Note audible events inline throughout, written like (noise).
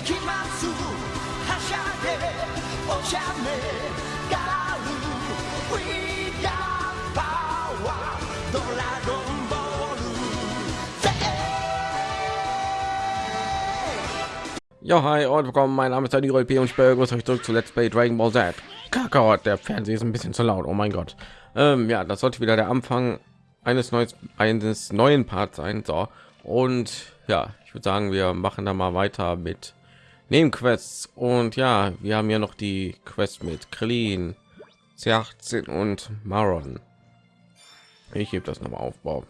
行きますはしゃいでお茶目ガール We got power ドラゴンボールせ Ja, hi und willkommen. Mein Name ist Daniel P. und ich begrüße euch zurück zu Let's Play Dragon Ball Z. Kakarot, der Fernseher ist ein bisschen zu laut. Oh mein Gott. Ähm, ja, das sollte wieder der Anfang eines neues, eines neuen Parts sein. So und ja, ich würde sagen, wir machen da mal weiter mit Nebenquests und ja, wir haben ja noch die Quest mit Krillin, C18 und Maron. Ich hebe das noch mal auf. Wow.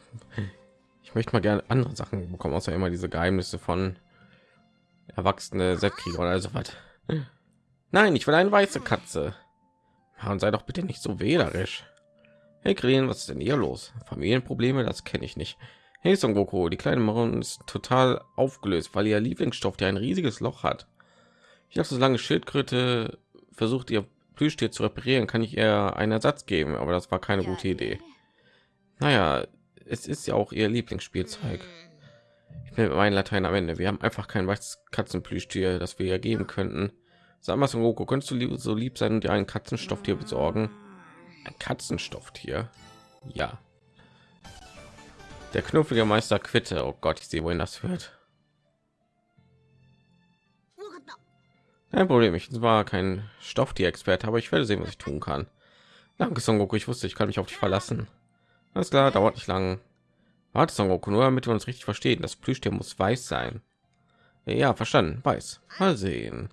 Ich möchte mal gerne andere Sachen bekommen, außer immer diese Geheimnisse von erwachsene Setkrieger oder so was. Nein, ich will eine weiße Katze. Und sei doch bitte nicht so wählerisch. Hey Krillin, was ist denn hier los? Familienprobleme, das kenne ich nicht. Hey Son Goku, die kleine Maron ist total aufgelöst, weil ihr Lieblingsstoff, der ein riesiges Loch hat. Ich dachte, solange Schildkröte versucht, ihr Plüschtier zu reparieren, kann ich ihr einen Ersatz geben, aber das war keine gute Idee. Naja, es ist ja auch ihr Lieblingsspielzeug. Ich bin mit meinem Latein am Ende. Wir haben einfach kein weißes Katzenplüschtier, das wir ihr geben könnten. Sag mal, Son Goku, könntest du so lieb sein und dir ein Katzenstofftier besorgen? Ein Katzenstofftier? Ja. Der knufflige Meister Quitte. Oh Gott, ich sehe, wohin das führt. Kein Problem, ich war kein Stofftier-Experte, aber ich werde sehen, was ich tun kann. Danke, Son Goku. Ich wusste, ich kann mich auf dich verlassen. Alles klar, dauert nicht lang. Warte, Son Goku, nur damit wir uns richtig verstehen. Das Plüschtier muss weiß sein. Ja, verstanden. Weiß. Mal sehen.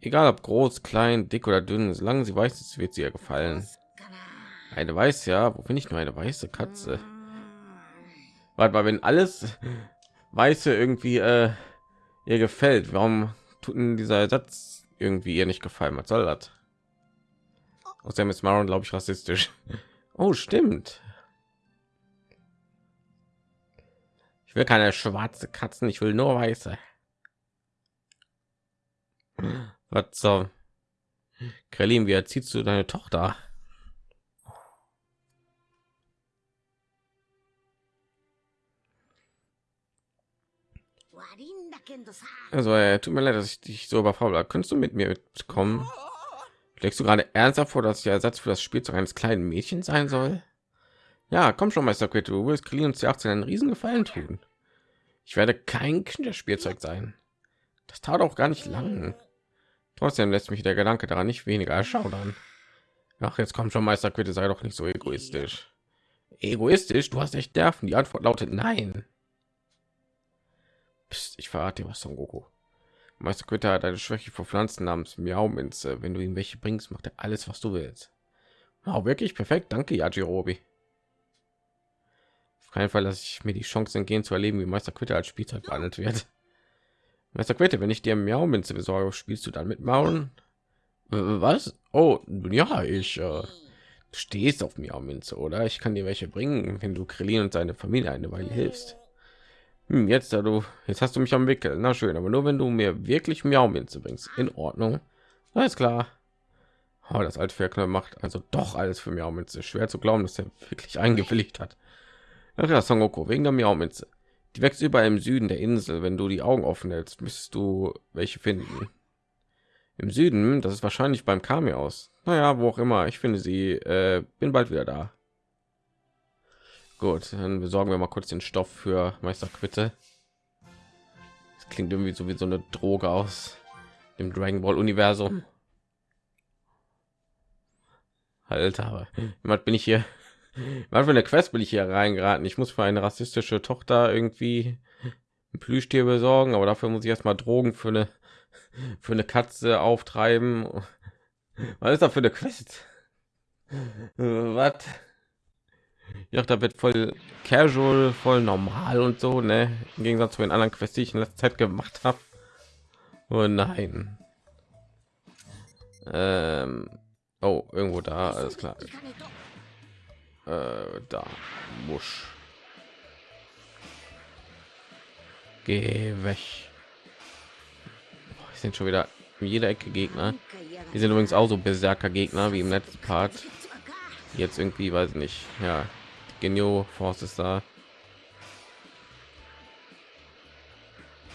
Egal ob groß, klein, dick oder dünn, solange sie weiß ist, wird sie ihr gefallen. Eine weiß ja, wo finde ich nur eine weiße Katze? Warte mal, wenn alles weiße irgendwie äh, ihr gefällt, warum tut dieser Satz irgendwie ihr nicht gefallen? Was soll das? Außerdem ist Maron, glaube ich, rassistisch. (laughs) Oh, stimmt. Ich will keine schwarze Katzen, ich will nur weiße. Was so? Krillin, wie erziehst du deine Tochter? Also, äh, tut mir leid, dass ich dich so überfordert habe. Könntest du mit mir mitkommen? Legst du gerade ernsthaft vor, dass der Ersatz für das Spielzeug eines kleinen Mädchens sein soll? Ja, komm schon, Meister Quid, du wirst Krillin und C18 einen riesen Gefallen tun. Ich werde kein Kinderspielzeug sein. Das tat auch gar nicht lang. Trotzdem lässt mich der Gedanke daran nicht weniger erschaudern. Ach, jetzt kommt schon, Meister Quitte, sei doch nicht so egoistisch. Egoistisch? Du hast echt Nerven. Die Antwort lautet nein. Psst, ich verrate dir was, Son Goku. Meister Quitte hat eine Schwäche vor Pflanzen namens Miau-Minze. Wenn du ihm welche bringst, macht er alles, was du willst. Wow, wirklich perfekt. Danke, Yajirobi. Auf keinen Fall lasse ich mir die Chance entgehen zu erleben, wie Meister Quitte als Spielzeug behandelt wird. Meister Quitte, wenn ich dir Miau-Minze besorge, spielst du dann mit Mauern? Äh, Was? Oh, ja, ich äh, stehst auf Miau-Minze, oder? Ich kann dir welche bringen, wenn du Krillin und seine Familie eine Weile hilfst. Hm, jetzt, da du, jetzt hast du mich am Wickel. Na schön, aber nur wenn du mir wirklich Miau-Minze bringst. In Ordnung. Alles klar. Oh, das alte Verknall macht also doch alles für Miau-Minze. Schwer zu glauben, dass er wirklich eingewilligt hat. Ach ja, Son Goku, wegen der Miau-Minze. Die wächst überall im Süden der Insel. Wenn du die Augen offen hältst, müsstest du welche finden. Im Süden, das ist wahrscheinlich beim Kami aus. Naja, wo auch immer. Ich finde sie. Äh, bin bald wieder da. Gut, dann besorgen wir mal kurz den Stoff für Meister Quitte. Das klingt irgendwie so wie so eine Droge aus dem Dragon Ball Universum. Alter, aber jemand bin ich hier. Was für eine Quest bin ich hier reingeraten? Ich muss für eine rassistische Tochter irgendwie ein Plüschtier besorgen, aber dafür muss ich erstmal Drogen für eine für eine Katze auftreiben. Was ist da für eine Quest? Was? Ja, da wird voll casual, voll normal und so, ne? Im Gegensatz zu den anderen Quests, die ich in letzter Zeit gemacht habe. Oh nein. Ähm, oh, irgendwo da, alles klar. Äh, da, Musch. Geh weg. Boah, sind schon wieder in jeder Ecke Gegner. Die sind übrigens auch so Berserker Gegner wie im letzten Part. Jetzt irgendwie, weiß ich nicht. Ja, Genio Force ist da.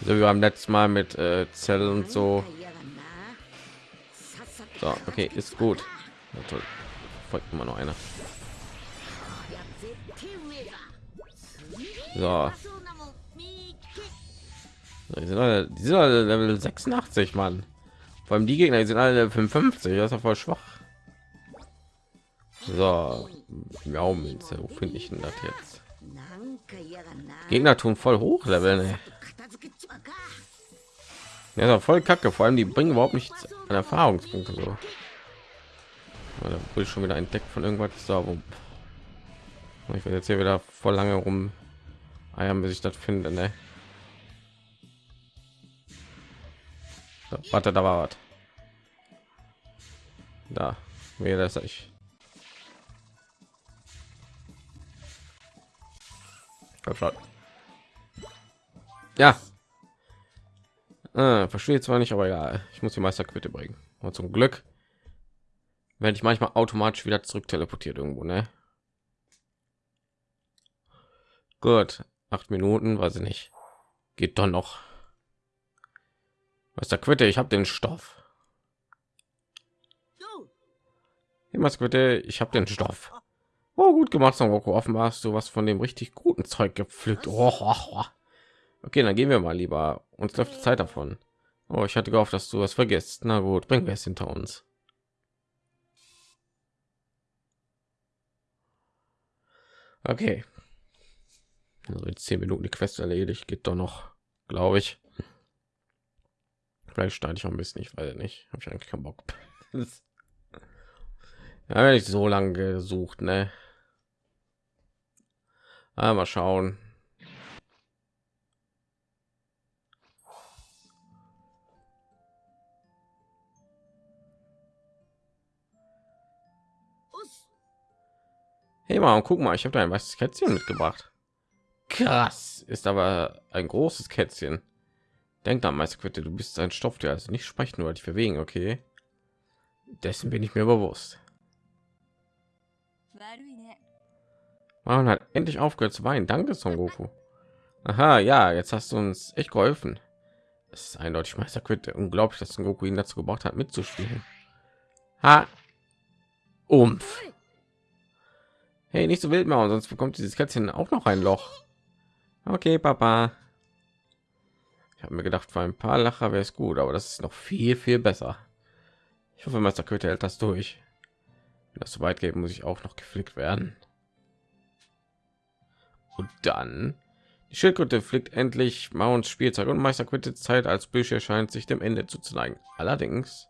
So wie beim letzten Mal mit äh, Zell und so. So, okay, ist gut. Ja, toll. Folgt immer noch einer. So. Die sind alle, die sind alle Level 86, Mann. Vor allem die Gegner die sind alle Level 55. Das ist ja voll schwach. So, ja, wo finde ich denn das jetzt? Gegner tun voll hoch Level. Ne? Ja, voll kacke. Vor allem die bringen überhaupt nichts an Erfahrungspunkte so. Da will schon wieder entdeckt von irgendwas. So, ich werde jetzt hier wieder voll lange rum eiern, bis ich das finde. Ne? So, warte, da war was. Da, mir das ich. Ja. Äh, verstehe zwar nicht, aber ja, ich muss die Meisterquitte bringen. Und zum Glück werde ich manchmal automatisch wieder zurück teleportiert irgendwo, ne? Gut, acht Minuten, weiß ich nicht. Geht doch noch. Was der Quitte? Ich habe den Stoff. Was bitte? Ich habe den Stoff. Oh, gut gemacht, Son Goku. Offenbar hast du was von dem richtig guten Zeug gepflückt. Oh, oh, oh. Okay, dann gehen wir mal lieber. Uns läuft die Zeit davon. Oh, ich hatte gehofft, dass du was vergisst. Na gut, bringen wir es hinter uns. Okay. Also in zehn Minuten die Quest erledigt. Geht doch noch, glaube ich. Vielleicht steige ich auch ein bisschen, ich weiß nicht. Habe ich eigentlich keinen Bock. (laughs) ja, wenn ich so lange gesucht, ne? Ah, mal schauen. Hey mal, guck mal, ich habe da ein weißes Kätzchen mitgebracht. Krass, ist aber ein großes Kätzchen. Denkt an Meisterquitte, du bist ein Stoff, der also nicht sprechen nur dich bewegen, okay? Dessen bin ich mir bewusst. Man hat endlich aufgehört zu weinen. Danke, Son Goku. Aha, ja, jetzt hast du uns echt geholfen. Es ist eindeutig Meisterquitte. Unglaublich, dass Son Goku ihn dazu gebracht hat, mitzuspielen. Ha! Umf. Hey, nicht so wild mal, sonst bekommt dieses Kätzchen auch noch ein Loch. Okay, Papa. Ich habe mir gedacht, für ein paar Lacher wäre es gut, aber das ist noch viel, viel besser. Ich hoffe, Meister Köter hält das durch. Wenn das so weit geht, muss ich auch noch geflickt werden. Und dann die Schildkröte fliegt endlich Mounts Spielzeug und Meister Quitte Zeit als Bücher scheint sich dem Ende zuzuneigen. Allerdings,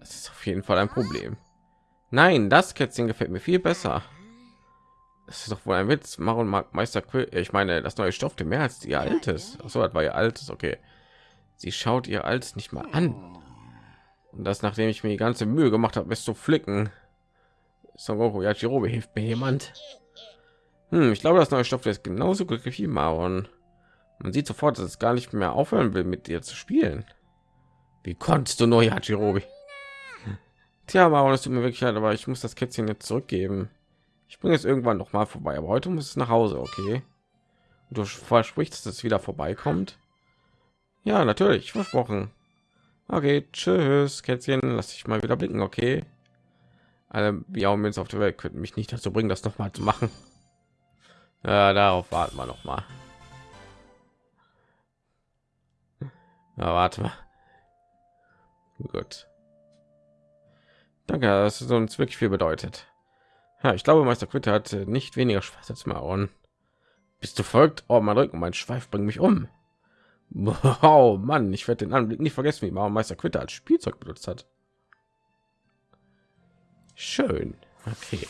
es ist auf jeden Fall ein Problem. Nein, das Kätzchen gefällt mir viel besser. Das ist doch wohl ein Witz. Maron mag Meister Quill. Ich meine, das neue Stoff mehr als ihr altes. Ach so, das war ihr altes. Okay. Sie schaut ihr altes nicht mal an. Und das, nachdem ich mir die ganze Mühe gemacht habe, bis zu flicken. Son Goku Yajirobe hilft mir jemand. Hm, ich glaube, das neue Stoff ist genauso glücklich wie Maron. Man sieht sofort, dass es gar nicht mehr aufhören will, mit dir zu spielen. Wie konntest du nur Yajirobe? Tja, Maron, es tut mir wirklich leid, aber ich muss das Kätzchen jetzt zurückgeben. Ich bringe es irgendwann noch mal vorbei, aber heute muss es nach Hause, okay? Du versprichst, dass es wieder vorbeikommt? Ja, natürlich, versprochen. Okay, tschüss, Kätzchen, lass ich mal wieder blicken, okay? Alle Biaumins auf der Welt könnten mich nicht dazu bringen, das noch mal zu machen. Ja, darauf warten wir noch mal. Ja, warte mal. Gut. Danke, dass es uns wirklich viel bedeutet. Ja, ich glaube, Meister Quitte hat nicht weniger Spaß als Maron. Bist du folgt? Oh, mein Rücken, mein Schweif bringt mich um. Wow, (laughs) Mann, ich werde den Anblick nicht vergessen, wie Maron Meister Quitte als Spielzeug benutzt hat. Schön. Okay.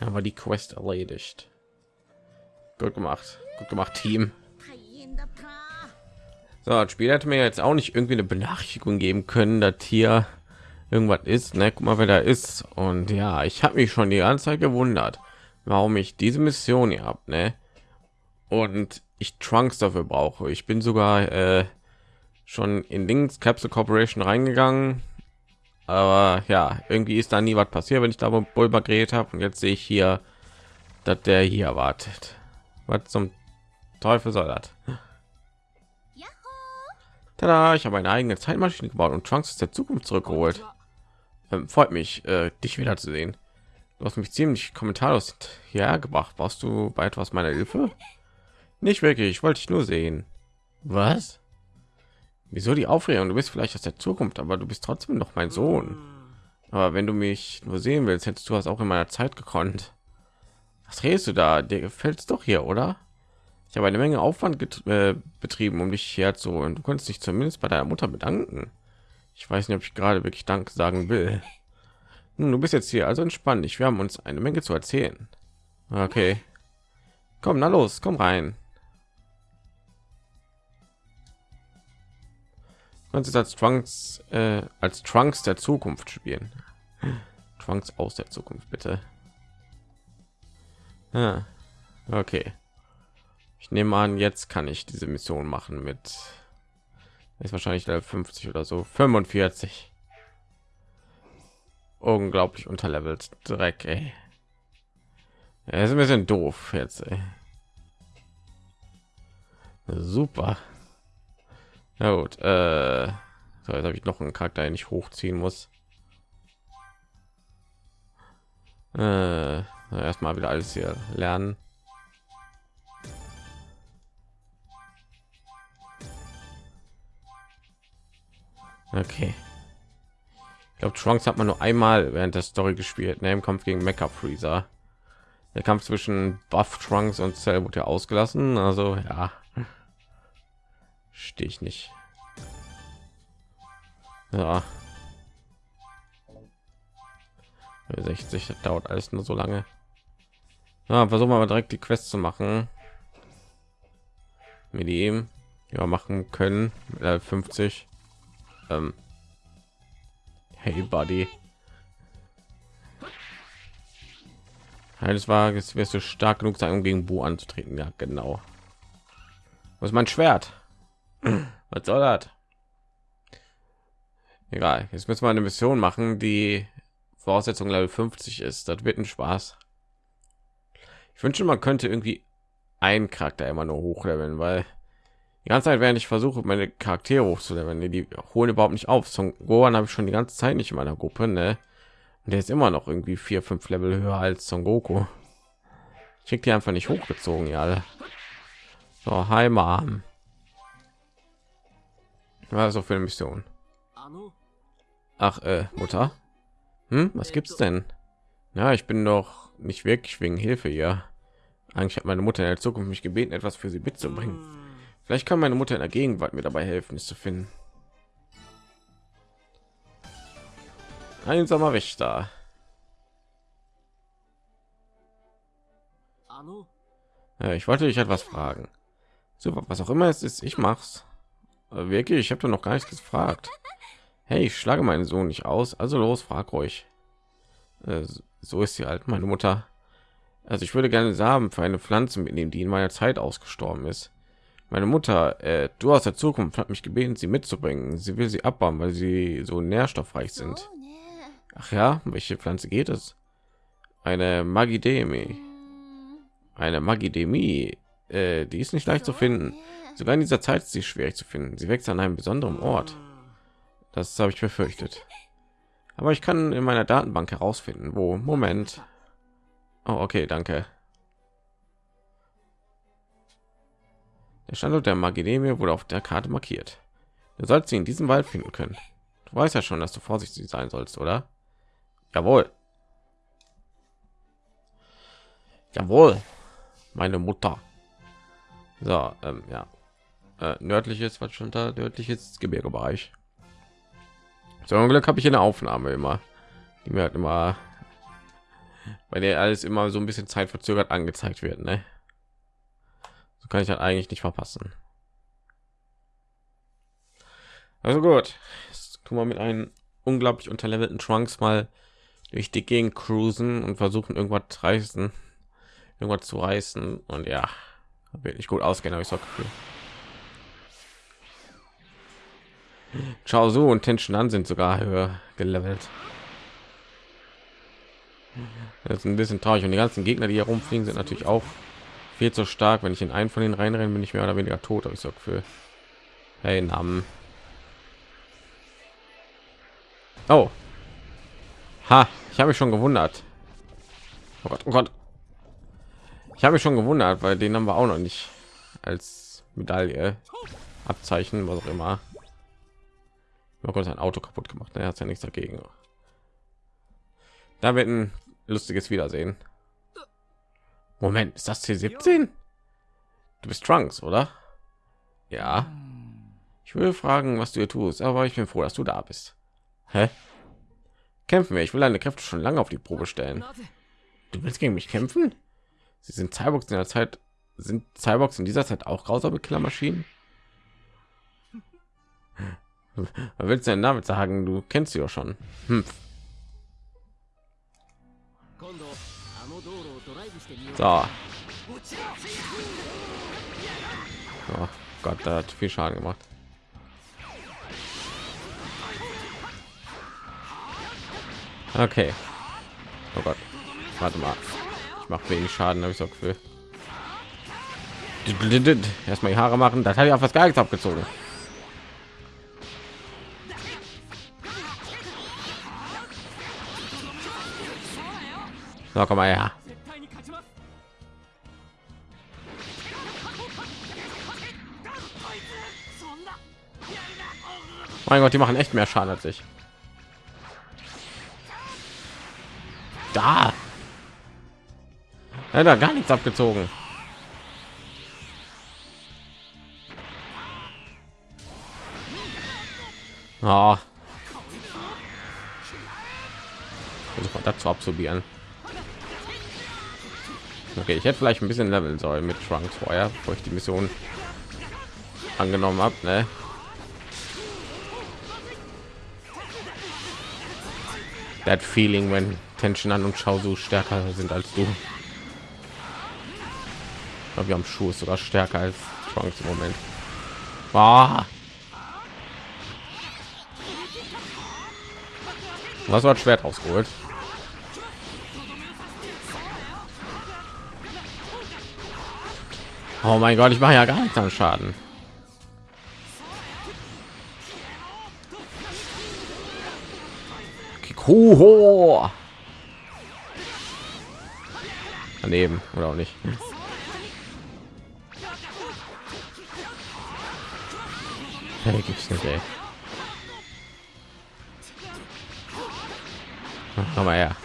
Aber die Quest erledigt. Gut gemacht. Gut gemacht, Team. So, das Spiel hätte mir jetzt auch nicht irgendwie eine Benachrichtigung geben können, dass hier irgendwas ist ne? guck mal wer da ist und ja ich habe mich schon die ganze zeit gewundert warum ich diese mission hier habt ne? und ich trunks dafür brauche ich bin sogar äh, schon in links capsule corporation reingegangen aber ja irgendwie ist da nie was passiert wenn ich da Bulber geredet habe und jetzt sehe ich hier dass der hier wartet was zum Teufel soll das? Tada, ich habe eine eigene Zeitmaschine gebaut und Trunks aus der Zukunft zurückgeholt. Ähm, freut mich, äh, dich wiederzusehen. Du hast mich ziemlich kommentarlos hergebracht. Brauchst du bei etwas meiner Hilfe? Nicht wirklich, ich wollte dich nur sehen. Was? Wieso die Aufregung? Du bist vielleicht aus der Zukunft, aber du bist trotzdem noch mein Sohn. Aber wenn du mich nur sehen willst, hättest du das auch in meiner Zeit gekonnt. Was redest du da? Dir gefällt es doch hier, oder? Ich habe eine Menge Aufwand äh, betrieben, um dich hier zu und du konntest dich zumindest bei deiner Mutter bedanken. Ich weiß nicht, ob ich gerade wirklich Dank sagen will. Nun, du bist jetzt hier, also entspann dich. Wir haben uns eine Menge zu erzählen. Okay. Komm, na los, komm rein. kannst als Trunks äh, als Trunks der Zukunft spielen. Trunks aus der Zukunft, bitte. Ah, okay. Ich nehme an, jetzt kann ich diese Mission machen mit ist wahrscheinlich 50 oder so 45 unglaublich unterlevelt dreck ey. Ja, ist ein bisschen doof jetzt ey. super ja gut äh, so, jetzt habe ich noch einen charakter den ich hochziehen muss äh, erstmal wieder alles hier lernen Okay. Ich glaube, Trunks hat man nur einmal während der Story gespielt, ne, im Kampf gegen Mecha Freezer. Der Kampf zwischen Buff Trunks und Cell wurde ja ausgelassen, also ja. Stehe ich nicht. Ja. 60, das dauert alles nur so lange. Ja, versuchen wir mal direkt die Quest zu machen. Mit ihm ja machen können. Äh, 50 ähm, hey, Buddy. Eines Wages wirst du stark genug sein, um gegen Bu anzutreten. Ja, genau. Was ist mein Schwert? (clears throat) Was soll das? Egal. Jetzt müssen wir eine Mission machen, die Voraussetzung Level 50 ist. Das wird ein Spaß. Ich wünsche, man könnte irgendwie einen Charakter immer nur hochleveln, weil die ganze Zeit, während ich versuche, meine Charaktere hochzuleveln, die, die holen überhaupt nicht auf. Son Gohan habe ich schon die ganze Zeit nicht in meiner Gruppe, ne? Und der ist immer noch irgendwie vier, fünf Level höher als Son Goku. Ich krieg die einfach nicht hochgezogen, ja. Alle. So, hi Mom. Was so für eine Mission? Ach, äh, Mutter. Hm, was gibt's denn? Ja, ich bin doch nicht wirklich wegen Hilfe hier. Eigentlich hat meine Mutter in der Zukunft mich gebeten, etwas für sie mitzubringen. Vielleicht kann meine Mutter in der Gegenwart mir dabei helfen, es zu finden. Einsamer Wächter. Ja, ich wollte dich etwas fragen. Super, was auch immer es ist, ich mach's. Aber wirklich, ich habe doch noch gar nichts gefragt. Hey, ich schlage meinen Sohn nicht aus, also los, frag ruhig. Äh, so ist sie halt, meine Mutter. Also ich würde gerne Samen für eine Pflanze mitnehmen, die in meiner Zeit ausgestorben ist. Meine Mutter, äh, du aus der Zukunft, hat mich gebeten, sie mitzubringen. Sie will sie abbauen, weil sie so nährstoffreich sind. Ach ja, welche Pflanze geht es? Eine Magidemie. Eine Magidemie. Äh, die ist nicht leicht zu finden. Sogar in dieser Zeit ist sie schwierig zu finden. Sie wächst an einem besonderen Ort. Das habe ich befürchtet. (laughs) Aber ich kann in meiner Datenbank herausfinden, wo. Moment. Oh, okay, danke. Der Standort der Magidemie wurde auf der Karte markiert. Du sollst sie in diesem Wald finden können. Du weißt ja schon, dass du vorsichtig sein sollst, oder? Jawohl. Jawohl. Meine Mutter. So, ähm, ja. Äh, nördliches, was schon da nördliches Gebirgebereich. So ein Glück habe ich eine Aufnahme immer, die mir halt immer, bei der alles immer so ein bisschen zeitverzögert angezeigt wird, ne? kann ich halt eigentlich nicht verpassen. Also gut, jetzt tun wir mit einem unglaublich unterlevelten Trunks mal durch die Gegend cruisen und versuchen irgendwas reißen, irgendwas zu reißen und ja, wird nicht gut ausgehen, habe ich so Gefühl. Chao Su und Tension an sind sogar höher gelevelt. Das ist ein bisschen traurig und die ganzen Gegner, die hier rumfliegen, sind natürlich auch viel zu stark. Wenn ich in einen von den reinrennen, bin ich mehr oder weniger tot. Habe ich so für hey Namen. Oh, ha, ich habe mich schon gewundert. Oh Gott, oh Gott. Ich habe mich schon gewundert, weil den haben wir auch noch nicht als Medaille, Abzeichen, was auch immer. Mal kurz ein Auto kaputt gemacht. Er hat ja nichts dagegen. Da wird ein lustiges Wiedersehen. Moment, ist das C17? Du bist Trunks, oder? Ja. Ich würde fragen, was du hier tust, aber ich bin froh, dass du da bist. Hä? Kämpfen wir. Ich will deine Kräfte schon lange auf die Probe stellen. Du willst gegen mich kämpfen? Sie sind Cyborgs in der Zeit sind Cyborgs in dieser Zeit auch grausame Killermaschinen? Was willst du denn damit sagen? Du kennst sie doch schon. Hm. So. Oh Gott, da hat viel Schaden gemacht. Okay. Oh Gott. Warte mal. Ich mache wenig Schaden, habe ich so Gefühl. Erstmal die Haare machen. Das hat ja fast gar nichts abgezogen. So, komm mal her. Mein Gott, die machen echt mehr Schaden als ich. Da. Da gar nichts abgezogen. Oh. Versuch mal dazu absorbieren. Okay, ich hätte vielleicht ein bisschen leveln sollen mit Trunks vorher, bevor ich die Mission angenommen habe. Ne? That feeling, wenn Tension an und Schau so stärker sind als du. Wir haben Schuh ist sogar stärker als Trunks im Moment. Ah. Was war Schwert rausgeholt? Oh mein Gott, ich mache ja gar nichts an Schaden. Kikuho. Daneben oder auch nicht. Hey, gibt's nicht, ey. Komm mal her.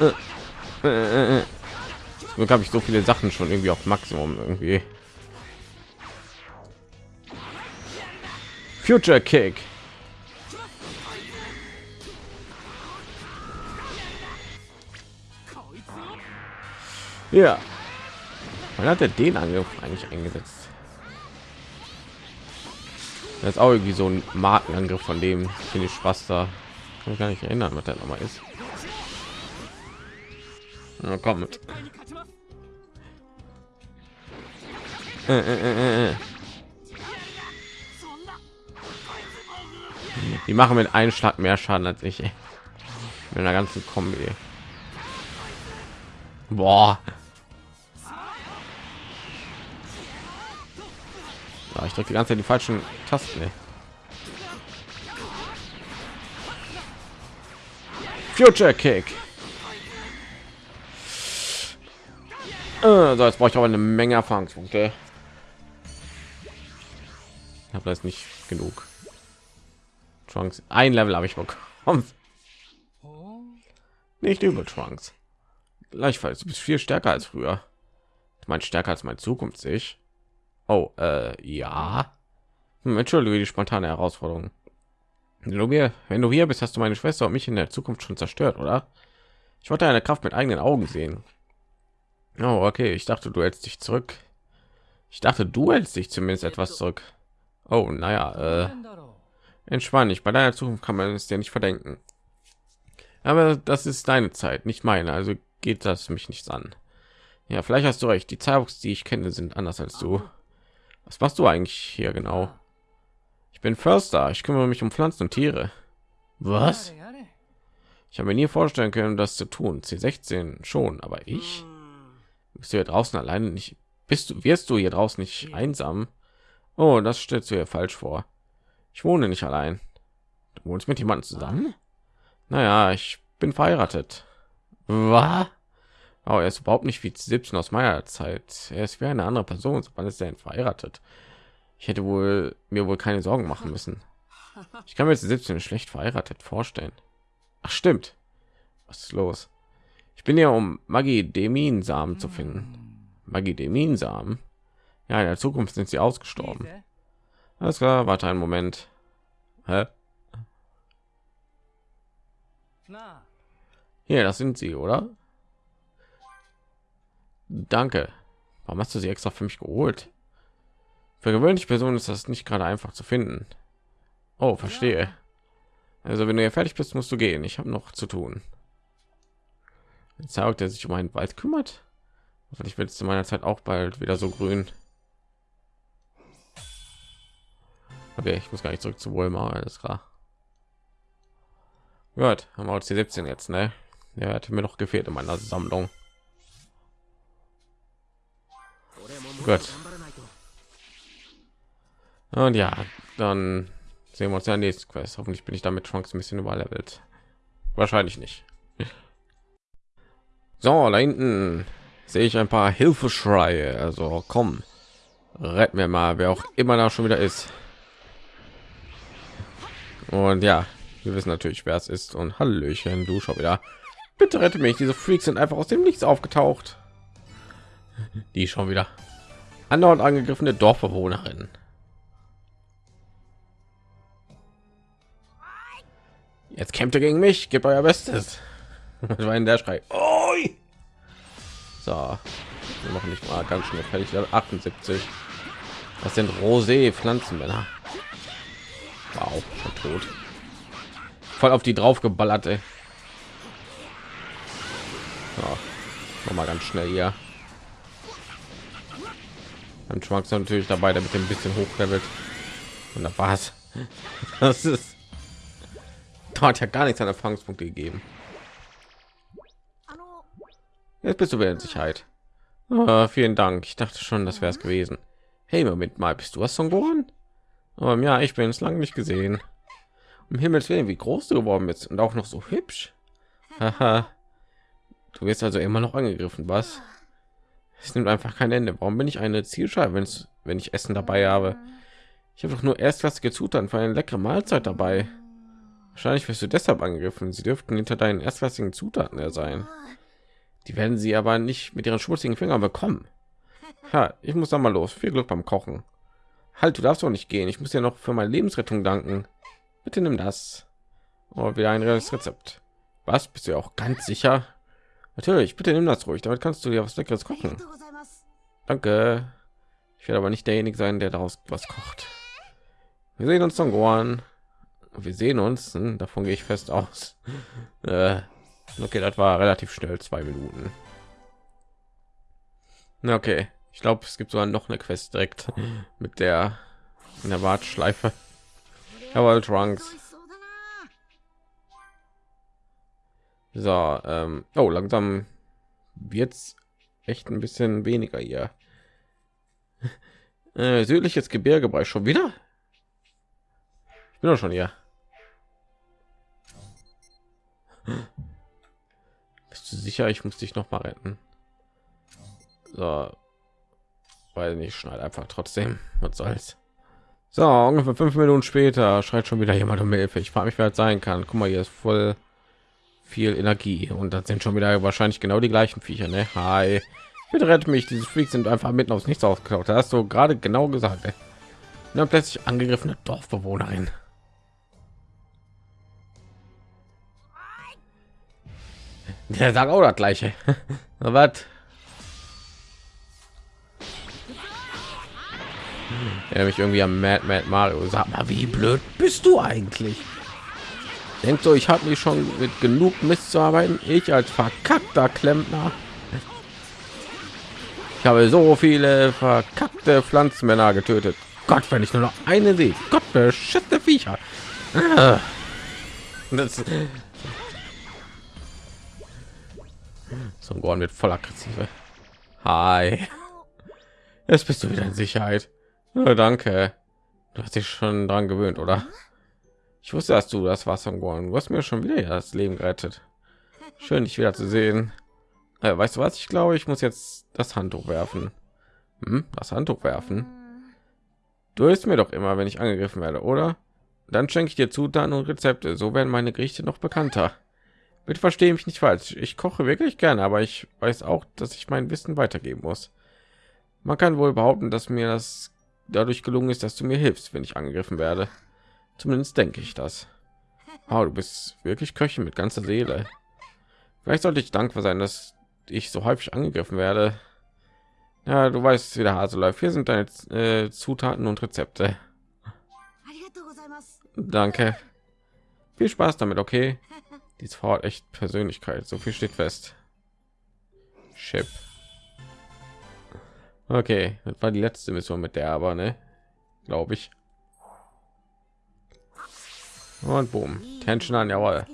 Äh, äh, äh. Glück habe ich so viele Sachen schon irgendwie auf Maximum irgendwie. Future Kick. Ja. Wann hat er den Angriff eigentlich eingesetzt? Das ist auch irgendwie so ein Markenangriff von dem finde ich Spaß da. Kann mich gar nicht erinnern, was der noch mal ist. Na, komm mit. Äh, äh, äh, Die machen mit einem Schlag mehr Schaden als ich. Ey. Mit einer ganzen Kombi. Boah. Ja, ich drücke die ganze Zeit die falschen Tasten. Ey. Future Kick. So, jetzt brauche ich aber eine Menge Erfahrungspunkte. Ich habe das nicht genug. Trunks, ein Level habe ich bekommen. Nicht über Trunks. Gleichfalls, du bist viel stärker als früher. Du meinst stärker als mein Zukunft ich. Oh, äh, ja. Hm, entschuldige die spontane Herausforderung. Wenn du hier bist, hast du meine Schwester und mich in der Zukunft schon zerstört, oder? Ich wollte eine Kraft mit eigenen Augen sehen. Oh, okay. Ich dachte, du hältst dich zurück. Ich dachte, du hältst dich zumindest etwas zurück. Oh, naja, äh, entspann dich. Bei deiner Zukunft kann man es dir nicht verdenken. Aber das ist deine Zeit, nicht meine. Also geht das mich nichts an. Ja, vielleicht hast du recht. Die Cyborgs, die ich kenne, sind anders als du. Was machst du eigentlich hier genau? Ich bin Förster. Ich kümmere mich um Pflanzen und Tiere. Was? Ich habe mir nie vorstellen können, das zu tun. C16 schon, aber ich? Bist du hier draußen alleine nicht? Bist du, wirst du hier draußen nicht einsam? Oh, das stellst du dir falsch vor. Ich wohne nicht allein. Du wohnst mit jemandem zusammen? Naja, ich bin verheiratet. Was? Oh, er ist überhaupt nicht wie 17 aus meiner Zeit. Er ist wie eine andere Person. Wann ist er denn verheiratet? Ich hätte wohl mir wohl keine Sorgen machen müssen. (laughs) Ich kann mir jetzt 17 schlecht verheiratet vorstellen. Ach stimmt. Was ist los? Ich bin ja um Magidemin-Samen zu finden. Magidemin-Samen? Ja, in der Zukunft sind sie ausgestorben. Alles klar, warte einen Moment. Hä? Hier, das sind sie, oder? Danke. Warum hast du sie extra für mich geholt? Für gewöhnliche Personen ist das nicht gerade einfach zu finden. Oh, verstehe. Also wenn du hier fertig bist, musst du gehen. Ich habe noch zu tun. Jetzt sagt er sich um einen Wald kümmert. Hoffentlich wird es zu meiner Zeit auch bald wieder so grün. Okay, ich muss gar nicht zurück zu Wohlmar, alles klar. Gut, haben wir uns die 17 jetzt, ne? Der hatte mir noch gefehlt in meiner Sammlung. Gut. Und ja, dann sehen wir uns ja in der nächsten Quest. Hoffentlich bin ich damit Chance ein bisschen überlevelt. Wahrscheinlich nicht. So, da hinten sehe ich ein paar Hilfeschreie. Also komm, rett mir mal, wer auch immer da schon wieder ist. Und ja, wir wissen natürlich, wer es ist. Und Hallöchen, du schon wieder. Bitte rette mich. Diese Freaks sind einfach aus dem Nichts aufgetaucht. Die schon wieder. Andauernd angegriffene Dorfbewohnerin. Jetzt kämpft ihr gegen mich. Gebt euer Bestes. (laughs) Das war in der Schrei. Oi! So, wir machen nicht mal ganz schnell fertig. 78. Das sind Rosé Pflanzenmänner. Wow, schon tot. Voll auf die drauf geballert, ey. So, noch mal ganz schnell hier. Dann schwankt natürlich dabei, damit ein bisschen hochlevelt. Und da war's. (laughs) Das ist da hat ja gar nichts an Erfahrungspunkte gegeben. Jetzt bist du wieder in Sicherheit. Ah, vielen Dank. Ich dachte schon, das wäre es gewesen. Hey, Moment mal, bist du was von geworden? Um, ja, ich bin es lange nicht gesehen. Um Himmels Willen, wie groß du geworden bist und auch noch so hübsch. Haha. Du wirst also immer noch angegriffen, was? Es nimmt einfach kein Ende. Warum bin ich eine Zielscheibe, wenn es, wenn ich Essen dabei habe? Ich habe doch nur erstklassige Zutaten für eine leckere Mahlzeit dabei. Wahrscheinlich wirst du deshalb angegriffen. Sie dürften hinter deinen erstklassigen Zutaten her sein. Die werden sie aber nicht mit ihren schmutzigen Fingern bekommen. Ha, ich muss da mal los. Viel Glück beim Kochen. Halt, du darfst doch nicht gehen. Ich muss dir noch für meine Lebensrettung danken. Bitte nimm das. Oh, wieder ein reales Rezept. Was? Bist du auch ganz sicher? Natürlich, bitte nimm das ruhig. Damit kannst du dir was Leckeres kochen. Danke. Ich werde aber nicht derjenige sein, der daraus was kocht. Wir sehen uns, Songoan. Wir sehen uns. Hm, davon gehe ich fest aus. (laughs) Äh. Okay, das war relativ schnell, zwei Minuten. Okay, ich glaube, es gibt sogar noch eine Quest direkt mit der in der Warteschleife. Jawohl, Trunks. So, ähm, oh, langsam wird's echt ein bisschen weniger hier. (laughs) Äh, südliches Gebirge bei schon wieder. Ich bin doch schon hier. Sicher, ich muss dich noch mal retten? So, weil nicht schneid einfach trotzdem. Was soll's? So, ungefähr fünf Minuten später schreit schon wieder jemand um Hilfe. Ich frage mich, wer es sein kann. Guck mal, hier ist voll viel Energie und das sind schon wieder wahrscheinlich genau die gleichen Viecher. Ne? Hi, bitte rette mich. Diese Freaks sind einfach mitten aus nichts ausgeklaut. Da hast du gerade genau gesagt. Ey. Und dann plötzlich angegriffene Dorfbewohnerin. Der sagt auch das gleiche. (laughs) Was? Ja, mich irgendwie am Mad Mad Mario. Sag mal, wie blöd bist du eigentlich? Denkst du, ich habe mich schon mit genug Mist zu arbeiten? Ich als verkackter Klempner. Ich habe so viele verkackte Pflanzenmänner getötet. Gott, wenn ich nur noch eine sehe. Gott, beschissene Viecher. Ah. das so ein Gorn wird voll aggressive. Hi. Jetzt bist du wieder in Sicherheit. Ja, danke. Du hast dich schon dran gewöhnt, oder? Ich wusste, dass du das Wasser geworden. Du hast mir schon wieder das Leben gerettet. Schön, dich wieder zu sehen. Äh, weißt du was? Ich glaube, ich muss jetzt das Handtuch werfen. Hm? Das Handtuch werfen. Du hilfst mir doch immer, wenn ich angegriffen werde, oder? Dann schenke ich dir Zutaten und Rezepte. So werden meine Gerichte noch bekannter. Bitte verstehe mich nicht falsch. Ich koche wirklich gerne, aber ich weiß auch, dass ich mein Wissen weitergeben muss. Man kann wohl behaupten, dass mir das dadurch gelungen ist, dass du mir hilfst, wenn ich angegriffen werde. Zumindest denke ich das. Oh, du bist wirklich Köchin mit ganzer Seele. Vielleicht sollte ich dankbar sein, dass ich so häufig angegriffen werde. Ja, du weißt, wie der Hase läuft. Hier sind deine äh, Zutaten und Rezepte. Danke. Viel Spaß damit, okay? Die Frau hat echt Persönlichkeit. So viel steht fest. Chip. Okay, das war die letzte Mission mit der, aber ne, glaube ich. Und boom, Tension an, jawohl.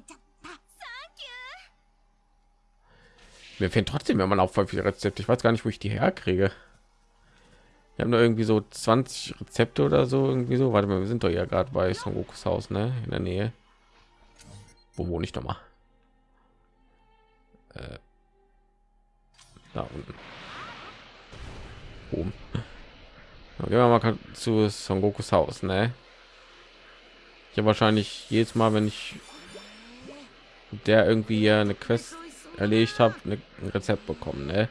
Mir fehlen trotzdem wenn man auch voll viele Rezepte. Ich weiß gar nicht, wo ich die herkriege. Wir haben da irgendwie so 20 Rezepte oder so irgendwie so. Warte mal, wir sind doch ja gerade bei Son Gokus Haus, ne, in der Nähe. Wo wohne ich noch mal? Äh, da unten. Oben. Dann gehen wir mal zu Son Gokus Haus, ne? Ich habe wahrscheinlich jedes Mal, wenn ich der irgendwie eine Quest erledigt habe, ne, ein Rezept bekommen. Ne?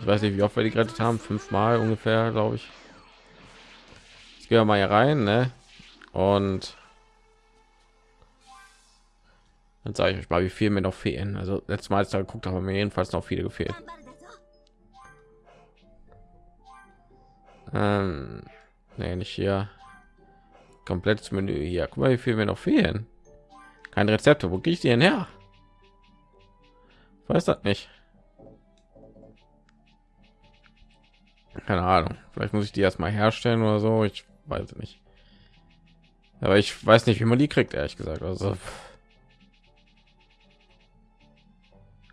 Ich weiß nicht, wie oft wir die gerettet haben, fünfmal ungefähr, glaube ich. Jetzt gehen wir mal hier rein, ne? Und dann sage ich euch mal, wie viel mir noch fehlen. Also letztes Mal, als da geguckt habe, mir jedenfalls noch viele gefehlt. Ähm, nee, nicht hier. Komplettes Menü hier. Guck mal, wie viel mir noch fehlen. Kein rezept Wo gehe ich die denn her? Weiß das nicht. Keine Ahnung. Vielleicht muss ich die erstmal herstellen oder so. Ich weiß nicht. Aber ich weiß nicht, wie man die kriegt, ehrlich gesagt. Also. Pff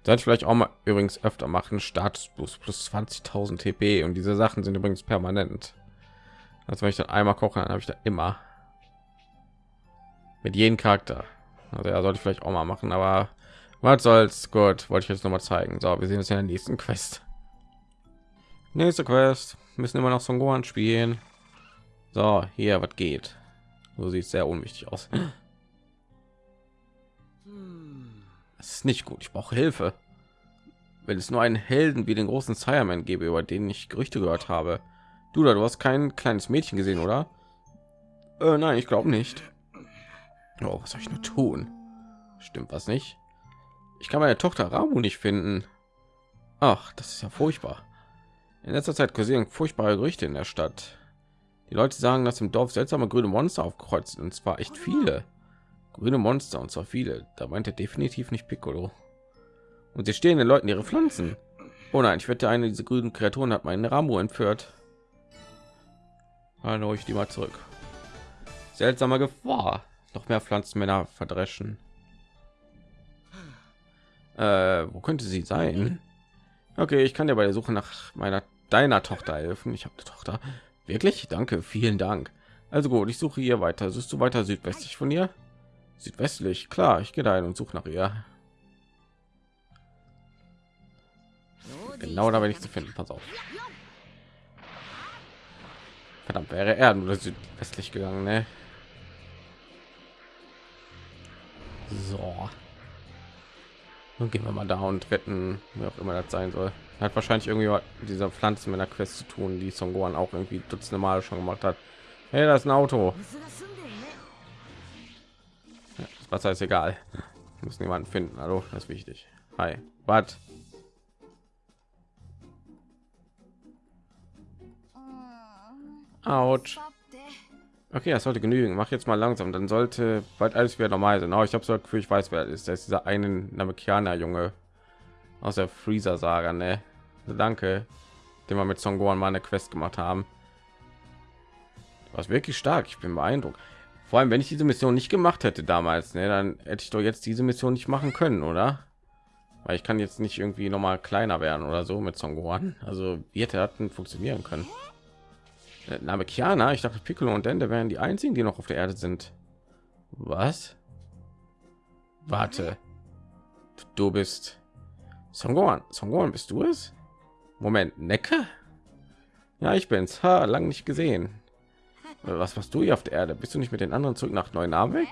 Sollte ich vielleicht auch mal übrigens öfter machen. Status plus plus 20.000 TP und diese Sachen sind übrigens permanent. Also wenn ich dann einmal koche, dann habe ich da immer mit jedem Charakter. Also ja, sollte ich vielleicht auch mal machen, aber was soll's? Gut, wollte ich jetzt noch mal zeigen. So, wir sehen uns in der nächsten Quest. Nächste Quest. Müssen immer noch Son Gohan spielen. So, hier, was geht? So sieht sehr unwichtig aus. Das ist nicht gut. Ich brauche Hilfe. Wenn es nur einen Helden wie den großen Sireman gäbe, über den ich Gerüchte gehört habe. Du da, du hast kein kleines Mädchen gesehen, oder? Äh, nein, ich glaube nicht. Oh, was soll ich nur tun? Stimmt was nicht? Ich kann meine Tochter Ramu nicht finden. Ach, das ist ja furchtbar. In letzter Zeit kursieren furchtbare Gerüchte in der Stadt. Die Leute sagen, dass im Dorf seltsame grüne Monster aufgekreuzt sind, und zwar echt viele. Grüne Monster und zwar viele. Da meint er definitiv nicht Piccolo. Und sie stehen den Leuten ihre Pflanzen. Oh nein, ich wette, eine dieser grünen Kreaturen hat meinen Ramu entführt. Hallo, ich die mal zurück. Seltsame Gefahr. Noch mehr Pflanzenmänner verdreschen. Äh, wo könnte sie sein? Okay, ich kann dir bei der Suche nach meiner deiner Tochter helfen. Ich habe eine Tochter. Wirklich? Danke, vielen Dank. Also gut, ich suche hier weiter. Suchst du weiter südwestlich von ihr? Südwestlich, klar. Ich gehe dahin und suche nach ihr. Genau da werde ich zu finden. Pass auf. Verdammt, wäre er nur südwestlich gegangen, ne? So. Nun gehen wir mal da und retten, wer auch immer das sein soll. Hat wahrscheinlich irgendwie mit dieser Pflanzen mit einer Quest zu tun, die Son Gohan auch irgendwie dutzende Mal schon gemacht hat. Hey, das ist ein Auto. Was heißt egal? muss müssen finden. Hallo, das ist wichtig. Hi. Was? Autsch. Okay, das sollte genügen. Mach jetzt mal langsam, dann sollte bald alles wieder normal sein. Oh, ich habe so Gefühl, ich weiß, wer ist. Das ist dieser einen Namekianer Junge aus der Freezer Saga, ne? Also danke, den wir mit Son Gohan mal eine Quest gemacht haben. Was wirklich stark. Ich bin beeindruckt. Vor allem, wenn ich diese Mission nicht gemacht hätte damals, ne, dann hätte ich doch jetzt diese Mission nicht machen können, oder? Weil ich kann jetzt nicht irgendwie noch mal kleiner werden oder so mit Son Gohan. Also das denn funktionieren können? Der Name Kiana, ich dachte Piccolo und Dende wären die einzigen, die noch auf der Erde sind. Was? Warte. Du bist. Son Gohan, bist du es? Moment, Necke? Ja, ich bin's. Ha, lang nicht gesehen. Was machst du hier auf der Erde? Bist du nicht mit den anderen zurück nach Neunabeck?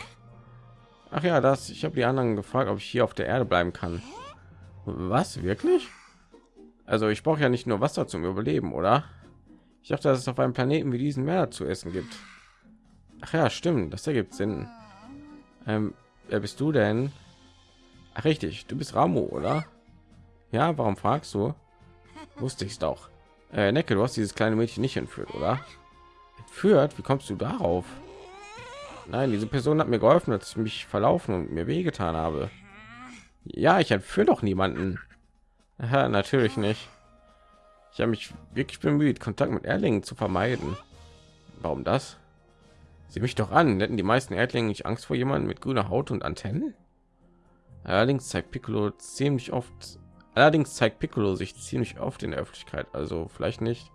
Ach ja, das. Ich habe die anderen gefragt, ob ich hier auf der Erde bleiben kann. Was wirklich? Also ich brauche ja nicht nur Wasser zum Überleben, oder? Ich dachte, dass es auf einem Planeten wie diesen mehr zu essen gibt. Ach ja, stimmt. Das ergibt Sinn. Ähm, wer bist du denn? Ach, richtig. Du bist Ramo, oder? Ja, warum fragst du? Wusste ich es doch. Äh, Necke, du hast dieses kleine Mädchen nicht entführt, oder? Entführt? Wie kommst du darauf? Nein, diese Person hat mir geholfen, als ich mich verlaufen und mir wehgetan habe. Ja, ich entführe doch niemanden. Aha, natürlich nicht. Ich habe mich wirklich bemüht, Kontakt mit Erlingen zu vermeiden. Warum das? Sieh mich doch an, hätten die meisten Erdlinge nicht Angst vor jemandem mit grüner Haut und Antennen? Allerdings zeigt Piccolo ziemlich oft Allerdings zeigt Piccolo sich ziemlich oft in der Öffentlichkeit, also vielleicht nicht.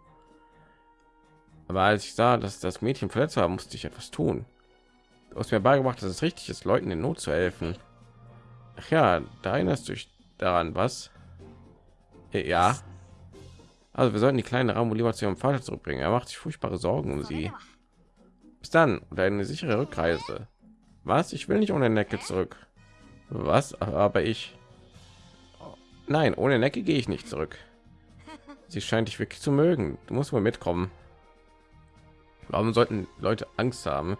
Aber als ich sah, dass das Mädchen verletzt war, musste ich etwas tun. Du hast mir beigebracht, dass es richtig ist, Leuten in Not zu helfen. Ach ja, da erinnerst du dich daran, was? Ja. Also wir sollten die kleine Ramu lieber zu ihrem Vater zurückbringen. Er macht sich furchtbare Sorgen um sie. Bis dann und eine sichere Rückreise. Was? Ich will nicht ohne Necke zurück. Was? Aber ich. Nein, ohne Necke gehe ich nicht zurück. Sie scheint dich wirklich zu mögen. Du musst mal mitkommen. Warum sollten Leute Angst haben?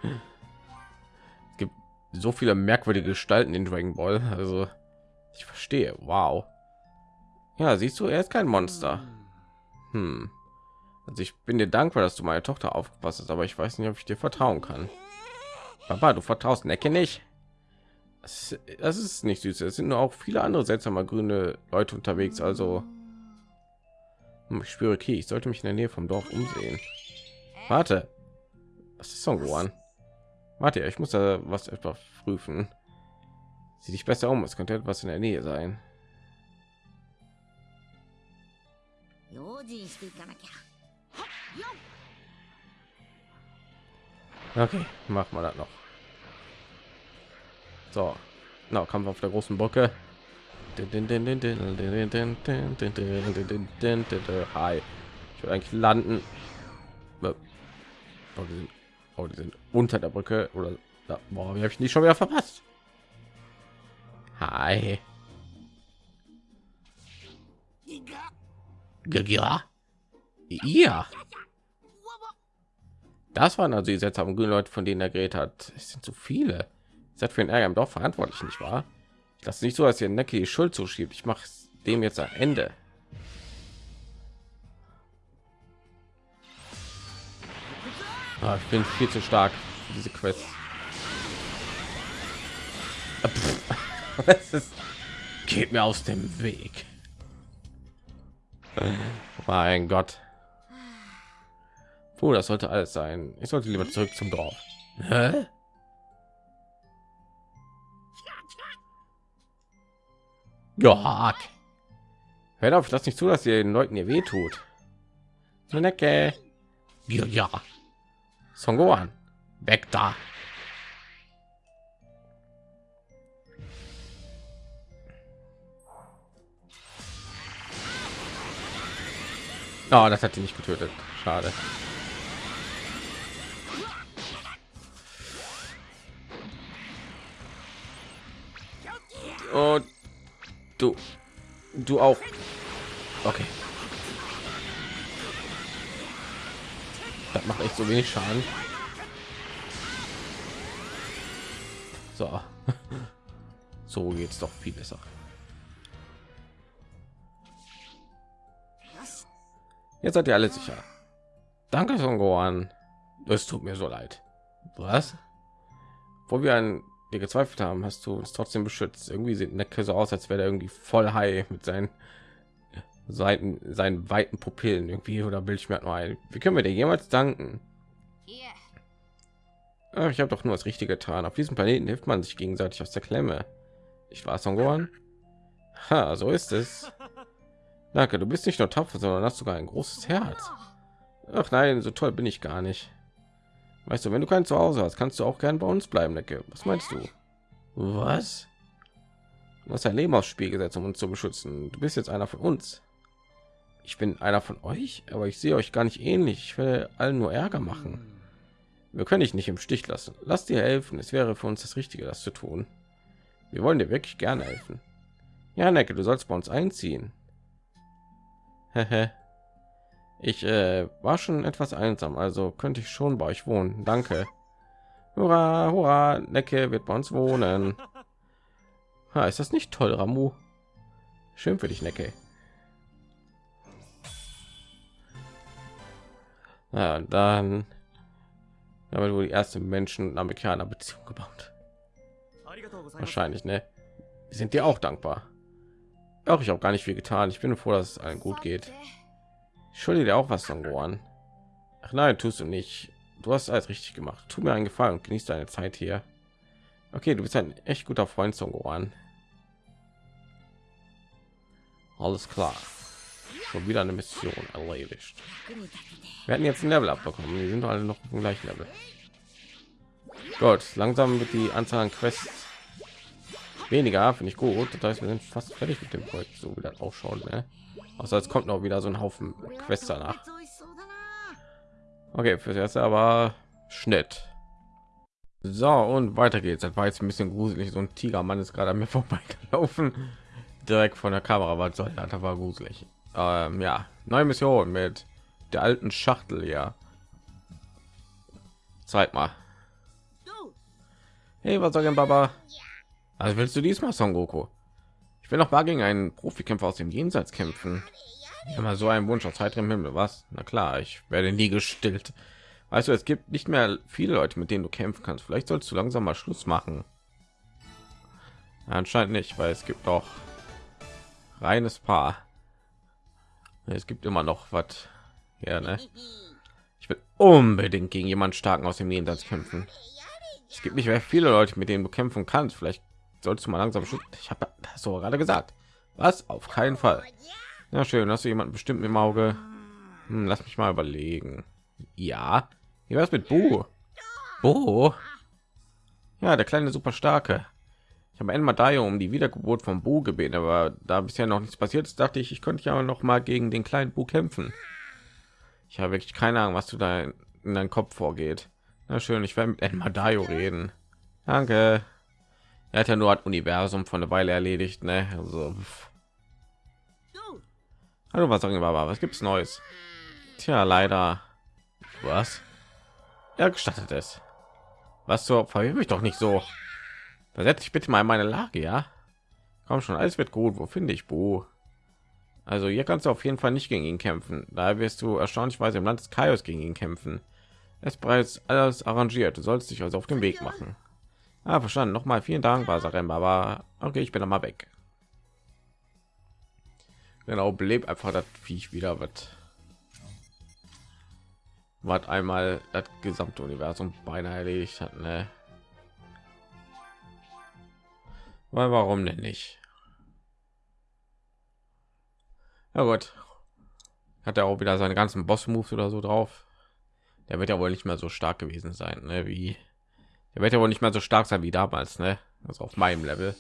Es gibt so viele merkwürdige Gestalten in Dragon Ball. Also ich verstehe. Wow. Ja, siehst du, er ist kein Monster. Hm. Also ich bin dir dankbar, dass du meine Tochter aufgepasst hast, aber ich weiß nicht, ob ich dir vertrauen kann. Papa, du vertraust Necke nicht. Das, ist nicht süß. Es sind nur auch viele andere seltsame grüne Leute unterwegs. Also hm, ich spüre, okay, ich sollte mich in der Nähe vom Dorf umsehen. Warte, was ist Son geworden? Warte, ich muss da was etwa prüfen. Sieh dich besser um, es könnte etwas in der Nähe sein. Okay, machen wir das noch. So, na, no, Kampf auf der großen Bocke. Hi. Ich will eigentlich landen. Bocke sind oh, die sind unter der Brücke oder da, boah, wie habe ich nicht schon wieder verpasst? Hi. Ja. Ja. Das waren also die seltsamen grünen Leute, von denen er geredet hat. Es sind zu viele. Seid für den Ärger im Dorf verantwortlich, nicht wahr? Das ist nicht so, dass ihr Necki die Schuld zuschiebt. Ich mache dem jetzt ein Ende. Ah, ich bin viel zu stark für diese Quest. Das (laughs) ist, geht mir aus dem Weg. Mein Gott. Puh, das sollte alles sein. Ich sollte lieber zurück zum Dorf. Hä? Ja. Hört auf, das nicht zu, dass ihr den Leuten ihr weh tut. Necke. Ja, ja. Son. Weg da. Oh, das hat ihn nicht getötet. Schade. Und du, du auch. Okay. Das macht echt so wenig Schaden. So. (laughs) So geht's doch viel besser. Jetzt seid ihr alle sicher. Danke, Son Gohan. Es tut mir so leid. Was? Wo wir an dir gezweifelt haben, hast du uns trotzdem beschützt. Irgendwie sieht Necke so aus, als wäre er irgendwie voll high mit seinen Seiten, seinen weiten Pupillen irgendwie oder bild ich mir nur ein. Wie können wir dir jemals danken? いえ Ach, ich habe doch nur das Richtige getan. Auf diesem Planeten hilft man sich gegenseitig aus der Klemme. Ich war Songoran. Ha, so ist es. Danke, du bist nicht nur tapfer, sondern hast sogar ein großes Herz. Ach nein, so toll bin ich gar nicht. Weißt du, wenn du kein Zuhause hast, kannst du auch gern bei uns bleiben, Lecke. Was meinst du? Was? Du hast dein Leben aufs Spiel gesetzt, um uns zu beschützen. Du bist jetzt einer von uns. Ich bin einer von euch, aber ich sehe euch gar nicht ähnlich. Ich will allen nur Ärger machen. Wir können dich nicht im Stich lassen. Lass dir helfen. Es wäre für uns das Richtige, das zu tun. Wir wollen dir wirklich gerne helfen. Ja, Necke, du sollst bei uns einziehen. ich äh, war schon etwas einsam, also könnte ich schon bei euch wohnen. Danke. Hurra, hurra, Necke wird bei uns wohnen. Ha, ist das nicht toll, Ramu? Schön für dich, Necke. Ja, dann aber wohl die erste Menschen Amerikaner Beziehung gebaut. Wahrscheinlich, ne? Wir sind dir auch dankbar. Auch ich habe gar nicht viel getan. Ich bin froh, dass es allen gut geht. Ich schulde dir auch was, Songoran. Ach nein, tust du nicht. Du hast alles richtig gemacht. Tu mir einen Gefallen und genieß deine Zeit hier. Okay, du bist ein echt guter Freund, Songoran. Alles klar. Schon wieder eine Mission erledigt. Wir hatten jetzt ein Level abbekommen. Die sind alle noch im gleichen Level. Gott, langsam wird die Anzahl an Quests weniger, finde ich gut. Das heißt, wir sind fast fertig mit dem Projekt, so wie das ausschaut. Ne? Außer es kommt noch wieder so ein Haufen Quests danach. Okay, fürs erste aber Schnitt. So und weiter geht's. Das war jetzt ein bisschen gruselig. So ein Tigermann ist gerade an mir (laughs) vorbeigelaufen, direkt von der Kamera. Was soll das? war gruselig. Ähm, ja, neue Mission mit der alten Schachtel. Ja, zeig mal. Hey, was sagen, Baba? Also willst du diesmal Son Goku? Ich will noch mal gegen einen Profikämpfer aus dem Jenseits kämpfen. Immer so ein Wunsch aus heiterem Himmel, was? Na klar, ich werde nie gestillt. Weißt du, es gibt nicht mehr viele Leute, mit denen du kämpfen kannst. Vielleicht sollst du langsam mal Schluss machen. Anscheinend nicht, weil es gibt doch reines Paar. Es gibt immer noch was. Ja, ne? Ich will unbedingt gegen jemand starken aus dem Jenseits kämpfen. Es gibt nicht mehr viele Leute, mit denen du kämpfen kannst. Vielleicht sollst du mal langsam schützen. Ich habe das so gerade gesagt. Was? Auf keinen Fall. Na schön, hast du jemanden bestimmt im Auge? Hm, lass mich mal überlegen. Ja. Wie was mit Bu? Bu? Ja, der kleine super starke. Ich habe einmal da um die Wiedergeburt von Bu gebeten, aber da bisher noch nichts passiert ist, dachte ich, ich könnte ja noch mal gegen den kleinen Bu kämpfen. Ich habe wirklich keine Ahnung, was du da in deinem Kopf vorgeht. Na schön, ich werde mit Enmadayo reden. Danke. Er hat ja nur das Universum von der Weile erledigt, ne? Also. Hallo, was sagen wir aber? Was gibt's Neues? Tja, leider. Was? Er gestattet es. Was so? Verwirr mich doch nicht so. Versetz dich bitte mal in meine Lage, ja? Komm schon, alles wird gut. Wo finde ich Bu? Also hier kannst du auf jeden Fall nicht gegen ihn kämpfen. Da wirst du erstaunlichweise im Land des Kaios gegen ihn kämpfen. Es ist bereits alles arrangiert. Du sollst dich also auf den Weg machen. Ah, verstanden. Noch mal vielen Dank, Basarem, aber okay, ich bin noch mal weg. Genau, belebt einfach das Viech wieder wird. Was einmal das gesamte Universum beinahe erledigt hat, ne? Weil warum denn nicht? Ja gut. Hat er auch wieder seine ganzen Boss-Moves oder so drauf. Der wird ja wohl nicht mehr so stark gewesen sein, ne? Wie er wird ja wohl nicht mehr so stark sein wie damals, ne? Also auf meinem Level.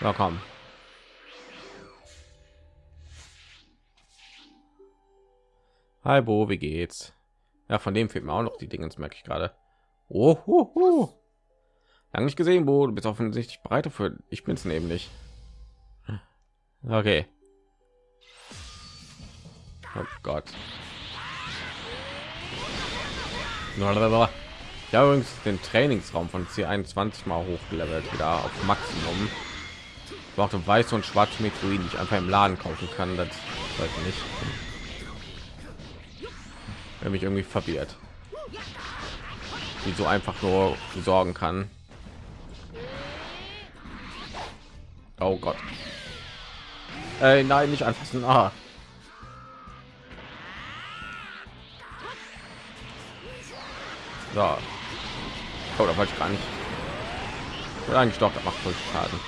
Na komm. Hi Bo, wie geht's? Ja, von dem fehlt mir auch noch die Dinge, merke ich gerade. Oh, oh, oh. Lang nicht gesehen, Bo. Du bist offensichtlich bereit dafür. Ich bin's nämlich. Okay. Oh Gott. Ich habe übrigens den Trainingsraum von C21 mal hochgelevelt, wieder auf Maximum. Ich brauchte weiß und schwarz Metroiden, die ich einfach im Laden kaufen kann. Das ich nicht. Wenn mich irgendwie verwirrt. Wie so einfach nur sorgen kann. Oh Gott. Äh, nein, nicht anfassen. Ah. So. Oh, da wollte ich gar nicht. Ja, eigentlich doch, das macht voll Schaden.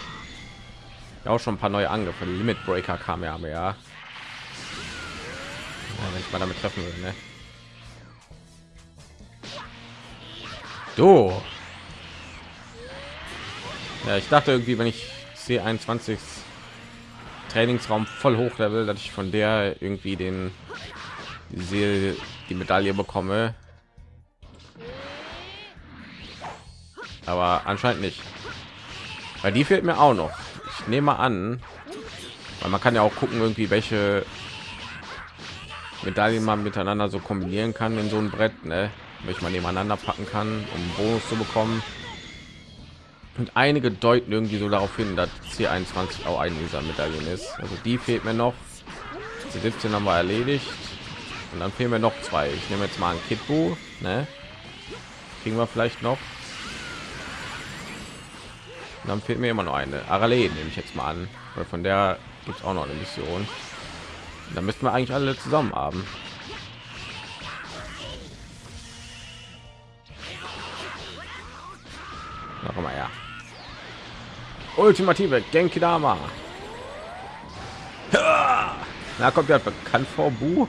Ja, auch schon ein paar neue Angriffe. Limit Breaker kam ja, aber ja. ja wenn ich mal damit treffen will, ne? Du. Ja, ich dachte irgendwie, wenn ich C21 Trainingsraum voll hoch level, dass ich von der irgendwie den die, Seele, die Medaille bekomme. Aber anscheinend nicht. Weil die fehlt mir auch noch. Ich nehme an, weil man kann ja auch gucken, irgendwie welche Medaillen man miteinander so kombinieren kann in so ein Brett, ne? Welche man nebeneinander packen kann, um Bonus zu bekommen. Und einige deuten irgendwie so darauf hin, dass C21 auch eine dieser Medaillen ist. Also die fehlt mir noch. Die 17 haben wir erledigt. Und dann fehlen mir noch zwei. Ich nehme jetzt mal ein Kitbu, ne? Kriegen wir vielleicht noch. Und dann fehlt mir immer noch eine. Arale nehme ich jetzt mal an. Weil von der gibt es auch noch eine Mission. Da müssten wir eigentlich alle zusammen haben. Noch mal ja. Ultimative Genki Dama. Na kommt ja bekannt vor Bu.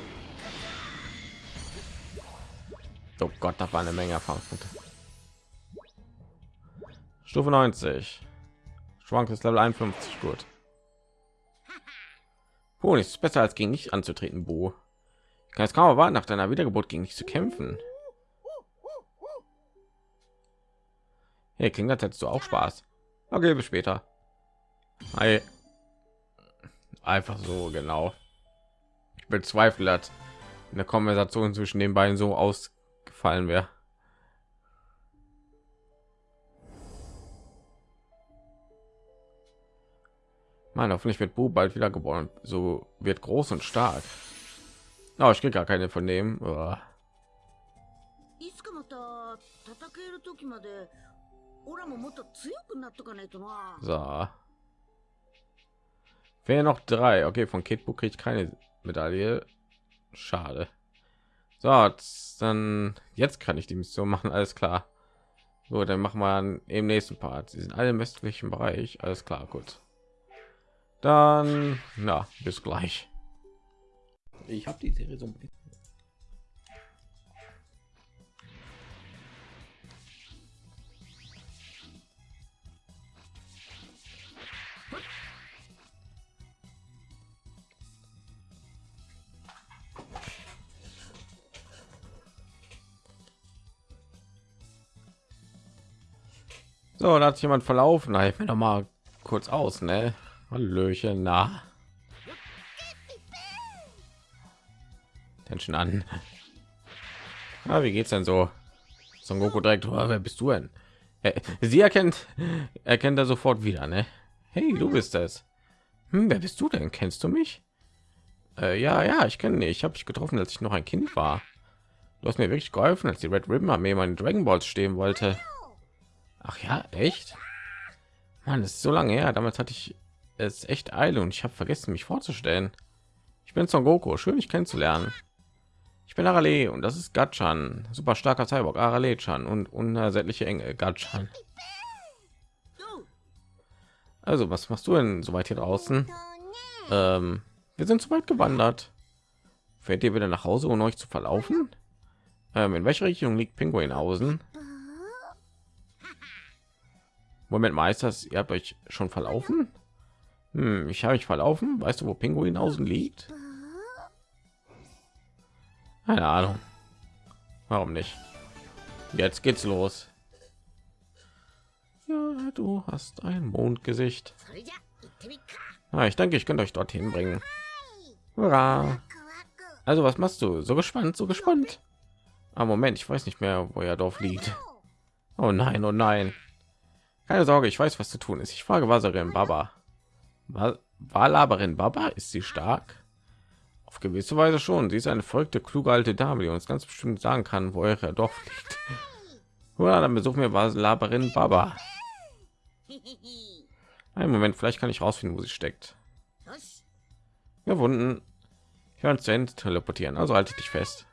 Oh Gott, da war eine Menge Erfahrungspunkte. Stufe 90. Schwank ist Level 51 gut. Oh, nichts besser als gegen nicht anzutreten, Bo. Ich kann es kaum erwarten, nach deiner Wiedergeburt gegen dich zu kämpfen. Hey, klingt das hättest du auch Spaß. Okay, bis später. Hi. Einfach so, genau. Ich bezweifle, dass eine Konversation zwischen den beiden so ausgefallen wäre. Man, hoffentlich wird Bu bald wieder geboren. So wird groß und stark. Oh, ich kriege gar keine von dem. Oh. So. Wer noch drei? Okay, von Kitbo kriege ich keine Medaille. Schade. So, dann jetzt kann ich die Mission machen, alles klar. So, dann machen wir im nächsten Part. Sie sind alle im westlichen Bereich, alles klar, gut. Dann, na, bis gleich. Ich habe die Serie so ein bisschen. So, da hat sich jemand verlaufen. Halt mir noch mal kurz aus, ne? Hallöchen, na. Tension an. Ah, wie geht's denn so? Son Goku direkt, oh, wer bist du denn? Äh, Sie erkennt, erkennt er sofort wieder, ne? Hey, du bist es. Hm, wer bist du denn? Kennst du mich? Äh, ja, ja, ich kenne dich. Ich habe dich getroffen, als ich noch ein Kind war. Du hast mir wirklich geholfen, als die Red Ribbon Armee meinen Dragon Balls stehen wollte. Ach ja, echt? Mann, ist so lange her. Damals hatte ich es echt Eile und ich habe vergessen, mich vorzustellen. Ich bin Son Goku, schön dich kennenzulernen. Ich bin Arale und das ist Gatchan, super starker Cyborg Arale-chan und unersättliche Engel Gatchan. Also, was machst du denn so weit hier draußen? Ähm, wir sind zu weit gewandert. Fährt ihr wieder nach Hause, um euch zu verlaufen? Ähm, in welche Richtung liegt Pinguinhausen? Moment mal, ihr habt euch schon verlaufen? Hm, ich habe mich verlaufen. Weißt du, wo Pinguin außen liegt? Keine Ahnung. Warum nicht? Jetzt geht's los. Ja, du hast ein Mondgesicht. Ah, ich denke, ich könnte euch dorthin bringen. Hurra. Also, was machst du? So gespannt, so gespannt. Ah, Moment, ich weiß nicht mehr, wo ihr Dorf liegt. Oh nein, oh nein. Keine Sorge, ich weiß, was zu tun ist. Ich frage Waserin Baba. Wa- Walaberin Baba, ist sie stark? Auf gewisse Weise schon. Sie ist eine verrückte, kluge alte Dame, die uns ganz bestimmt sagen kann, wo euer Dorf liegt. Oder dann besuchen wir Walaberin Baba. Einen Moment, vielleicht kann ich rausfinden, wo sie steckt. よし Gewunden. Ich werde zu Ende teleportieren, also halte dich fest.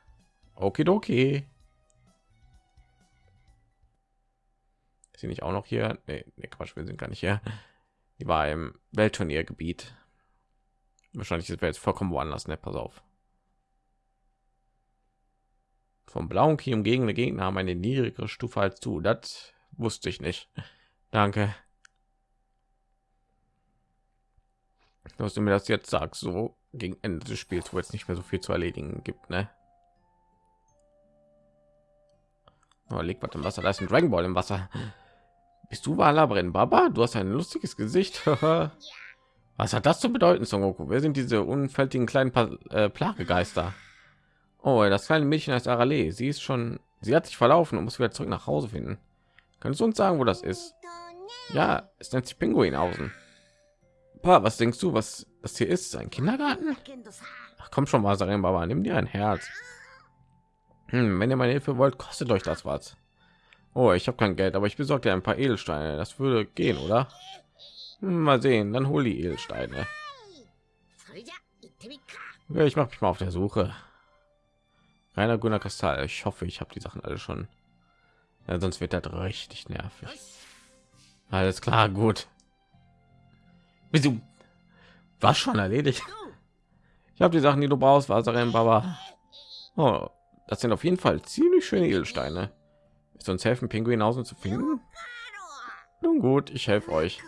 Okidoki. Ist sie nicht auch noch hier? Nee, nee, Quatsch, wir sind gar nicht hier. Die war im Weltturniergebiet. Wahrscheinlich ist wir jetzt vollkommen woanders, ne? Pass auf. Vom blauen Key umgebende Gegner haben eine niedrigere Stufe als du. Das wusste ich nicht. Danke. Dass du mir das jetzt sagst, so gegen Ende des Spiels, wo jetzt nicht mehr so viel zu erledigen gibt, ne? Oh, liegt was im Wasser, da ist ein Dragon Ball im Wasser. Bist du Walabren Baba? Du hast ein lustiges Gesicht. (laughs) Was hat das zu bedeuten, Son Goku? Wer sind diese unfältigen kleinen pa äh, Plagegeister? Oh, das kleine Mädchen heißt Arale. Sie ist schon, sie hat sich verlaufen und muss wieder zurück nach Hause finden. Kannst du uns sagen, wo das ist? Ja, es nennt sich Pinguinhausen. Pa, was denkst du, was das hier ist? Ein Kindergarten? Ach, komm schon, Wasarin Baba, nimm dir ein Herz. Hm, wenn ihr meine Hilfe wollt, kostet euch das was. Oh, ich habe kein Geld, aber ich besorge dir ein paar Edelsteine. Das würde gehen, oder? Hm, mal sehen, dann hol die Edelsteine. Ja, ich mache mich mal auf der Suche. Rainer Gunnar Kristall. Ich hoffe, ich habe die Sachen alle schon. Ja, sonst wird das richtig nervig. Alles klar, gut. Wieso? War schon erledigt. Ich habe die Sachen, die du brauchst, Wasserin, Baba. Oh, das sind auf jeden Fall ziemlich schöne Edelsteine. Ist uns helfen, Pinguinhausen zu finden? Nun gut, ich helfe euch.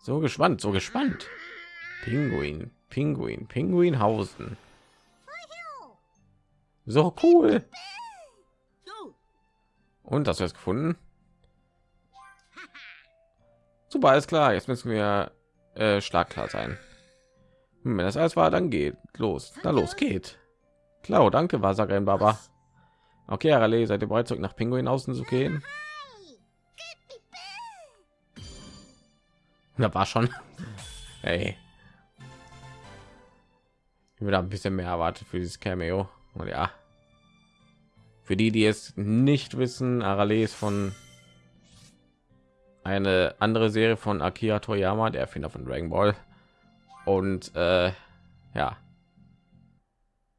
So gespannt, so gespannt. Pinguin, Pinguin, Pinguinhausen. So cool. よ Und hast du es gefunden? Super, alles klar. Jetzt müssen wir äh, schlagklar sein. Hm, wenn das alles war, dann geht los. Na los, geht. Klar, danke, Wasarin Baba. Okay, Arale, seid ihr bereit, zurück nach Pinguin außen zu gehen? Da war schon. (laughs) Hey. Ich würde ein bisschen mehr erwartet für dieses Cameo. Und ja. Für die, die es nicht wissen, Arale ist von eine andere Serie von Akira Toriyama, der Erfinder von Dragon Ball. Und äh, ja,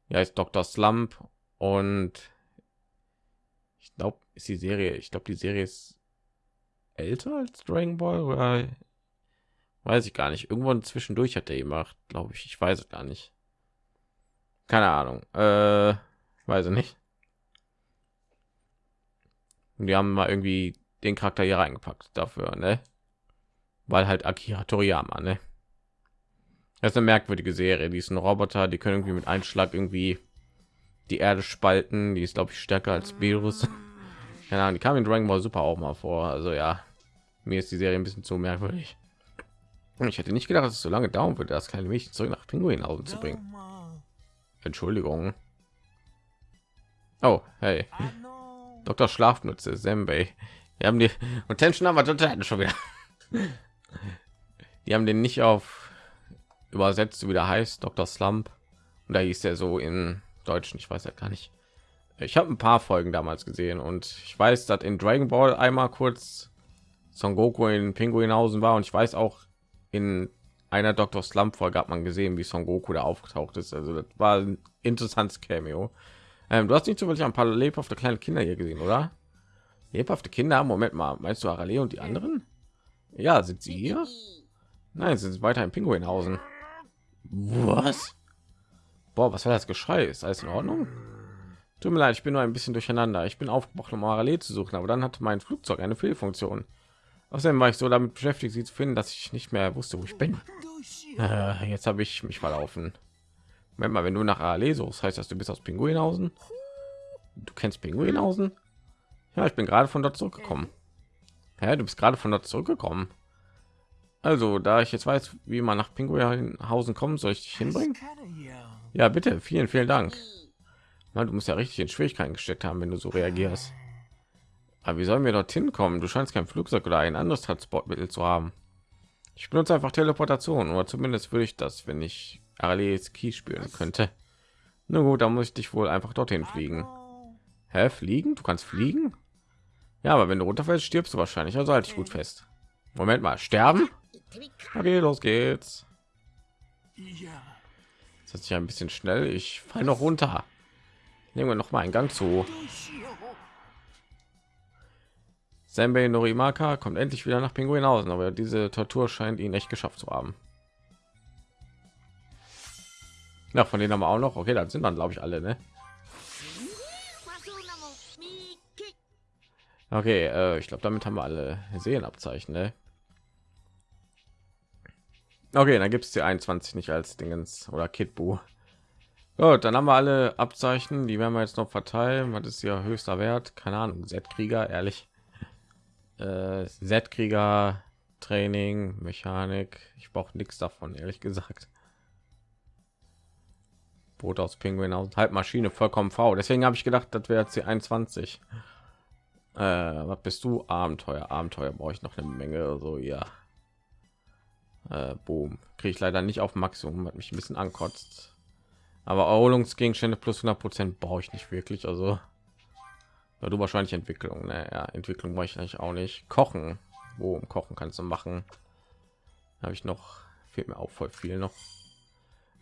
ja ist Dr. Slump und glaube, ist die Serie, ich glaube, die Serie ist älter als Dragon Ball oder weiß ich gar nicht. Irgendwann zwischendurch hat er gemacht, glaube ich. Ich weiß es gar nicht. Keine Ahnung. Äh, weiß ich nicht. Und die haben mal irgendwie den Charakter hier reingepackt dafür, ne? Weil halt Akira Toriyama, ne? Das ist eine merkwürdige Serie. Die ist ein Roboter, die können irgendwie mit Einschlag irgendwie die Erde spalten. Die ist, glaube ich, stärker als Virus. Keine Ahnung, die kam in Dragon Ball Super auch mal vor. Also ja, mir ist die Serie ein bisschen zu merkwürdig. Ich hätte nicht gedacht, dass es so lange dauern würde, das kleine Mädchen zurück nach Pinguinhausen zu bringen. Entschuldigung. Oh, hey. Dr. Schlafnütze, Sembei. Wir haben die und Tension haben wir total schon wieder. Die haben den nicht auf übersetzt, wie der heißt, Dr. Slump. Und da hieß der so in Deutschen, ich weiß ja gar nicht. Ich habe ein paar Folgen damals gesehen und ich weiß, dass in Dragon Ball einmal kurz Son Goku in Pinguinhausen war und ich weiß auch in einer Dr. Slump Folge hat man gesehen, wie Son Goku da aufgetaucht ist. Also das war ein interessantes Cameo. Ähm, du hast nicht zufällig ein paar lebhafte kleine Kinder hier gesehen, oder? Lebhafte Kinder? Moment mal, meinst du Arale und die anderen? Ja, sind sie hier? Nein, sind sie weiter in Pinguinhausen. Was? Boah, was war das Geschrei? Ist alles in Ordnung? Tut mir leid, ich bin nur ein bisschen durcheinander. Ich bin aufgebracht, um Arale zu suchen, aber dann hatte mein Flugzeug eine Fehlfunktion. Außerdem war ich so damit beschäftigt, sie zu finden, dass ich nicht mehr wusste, wo ich bin. Äh, jetzt habe ich mich verlaufen. Moment mal, wenn du nach Arale suchst, heißt das, du bist aus Pinguinhausen? Du kennst Pinguinhausen? Ja, ich bin gerade von dort zurückgekommen. Ja, du bist gerade von dort zurückgekommen. Also, da ich jetzt weiß, wie man nach Pinguinhausen kommen, soll ich dich hinbringen? Ja, bitte. Vielen, vielen Dank. Man, du musst ja richtig in Schwierigkeiten gesteckt haben, wenn du so reagierst. Aber wie sollen wir dorthin kommen? Du scheinst kein Flugzeug oder ein anderes Transportmittel zu haben. Ich benutze einfach Teleportation, oder zumindest würde ich das, wenn ich Arlees Key spüren könnte. Na gut, dann muss ich dich wohl einfach dorthin fliegen. Hä, fliegen? Du kannst fliegen? Ja, aber wenn du runterfällst, stirbst du wahrscheinlich. Also halte ich gut fest. Moment mal, sterben? Okay, los geht's. Das ist ja ein bisschen schnell. Ich fall noch runter. Nehmen wir noch mal einen Gang zu. Senbei Norimaka kommt endlich wieder nach Pinguin Pinguinhausen, aber diese Tortur scheint ihn echt geschafft zu haben. Ja, von denen haben wir auch noch. Okay, dann sind dann glaube ich alle, ne? Okay, äh, ich glaube, damit haben wir alle Seelenabzeichen, ne? Okay, dann gibt es die 21 nicht als Dingens oder Kidbu. Gut, dann haben wir alle Abzeichen, die werden wir jetzt noch verteilen. Was ist hier höchster Wert? Keine Ahnung. Z-Krieger, ehrlich. Äh, Z-Krieger, Training, Mechanik. Ich brauche nichts davon, ehrlich gesagt. Boot aus Pinguin aus Halbmaschine vollkommen V. Deswegen habe ich gedacht, das wäre jetzt die 21. Äh, was bist du? Abenteuer. Abenteuer brauche ich noch eine Menge. So ja. Äh, boom. Kriege ich leider nicht auf Maximum, hat mich ein bisschen ankotzt. Aber Erholungsgegenstände plus 100 Prozent brauche ich nicht wirklich. Also ja, du wahrscheinlich Entwicklung. Ne? Ja, Entwicklung brauche ich eigentlich auch nicht. Kochen. Boom. Kochen kannst du machen. Habe ich noch. Fehlt mir auch voll viel noch.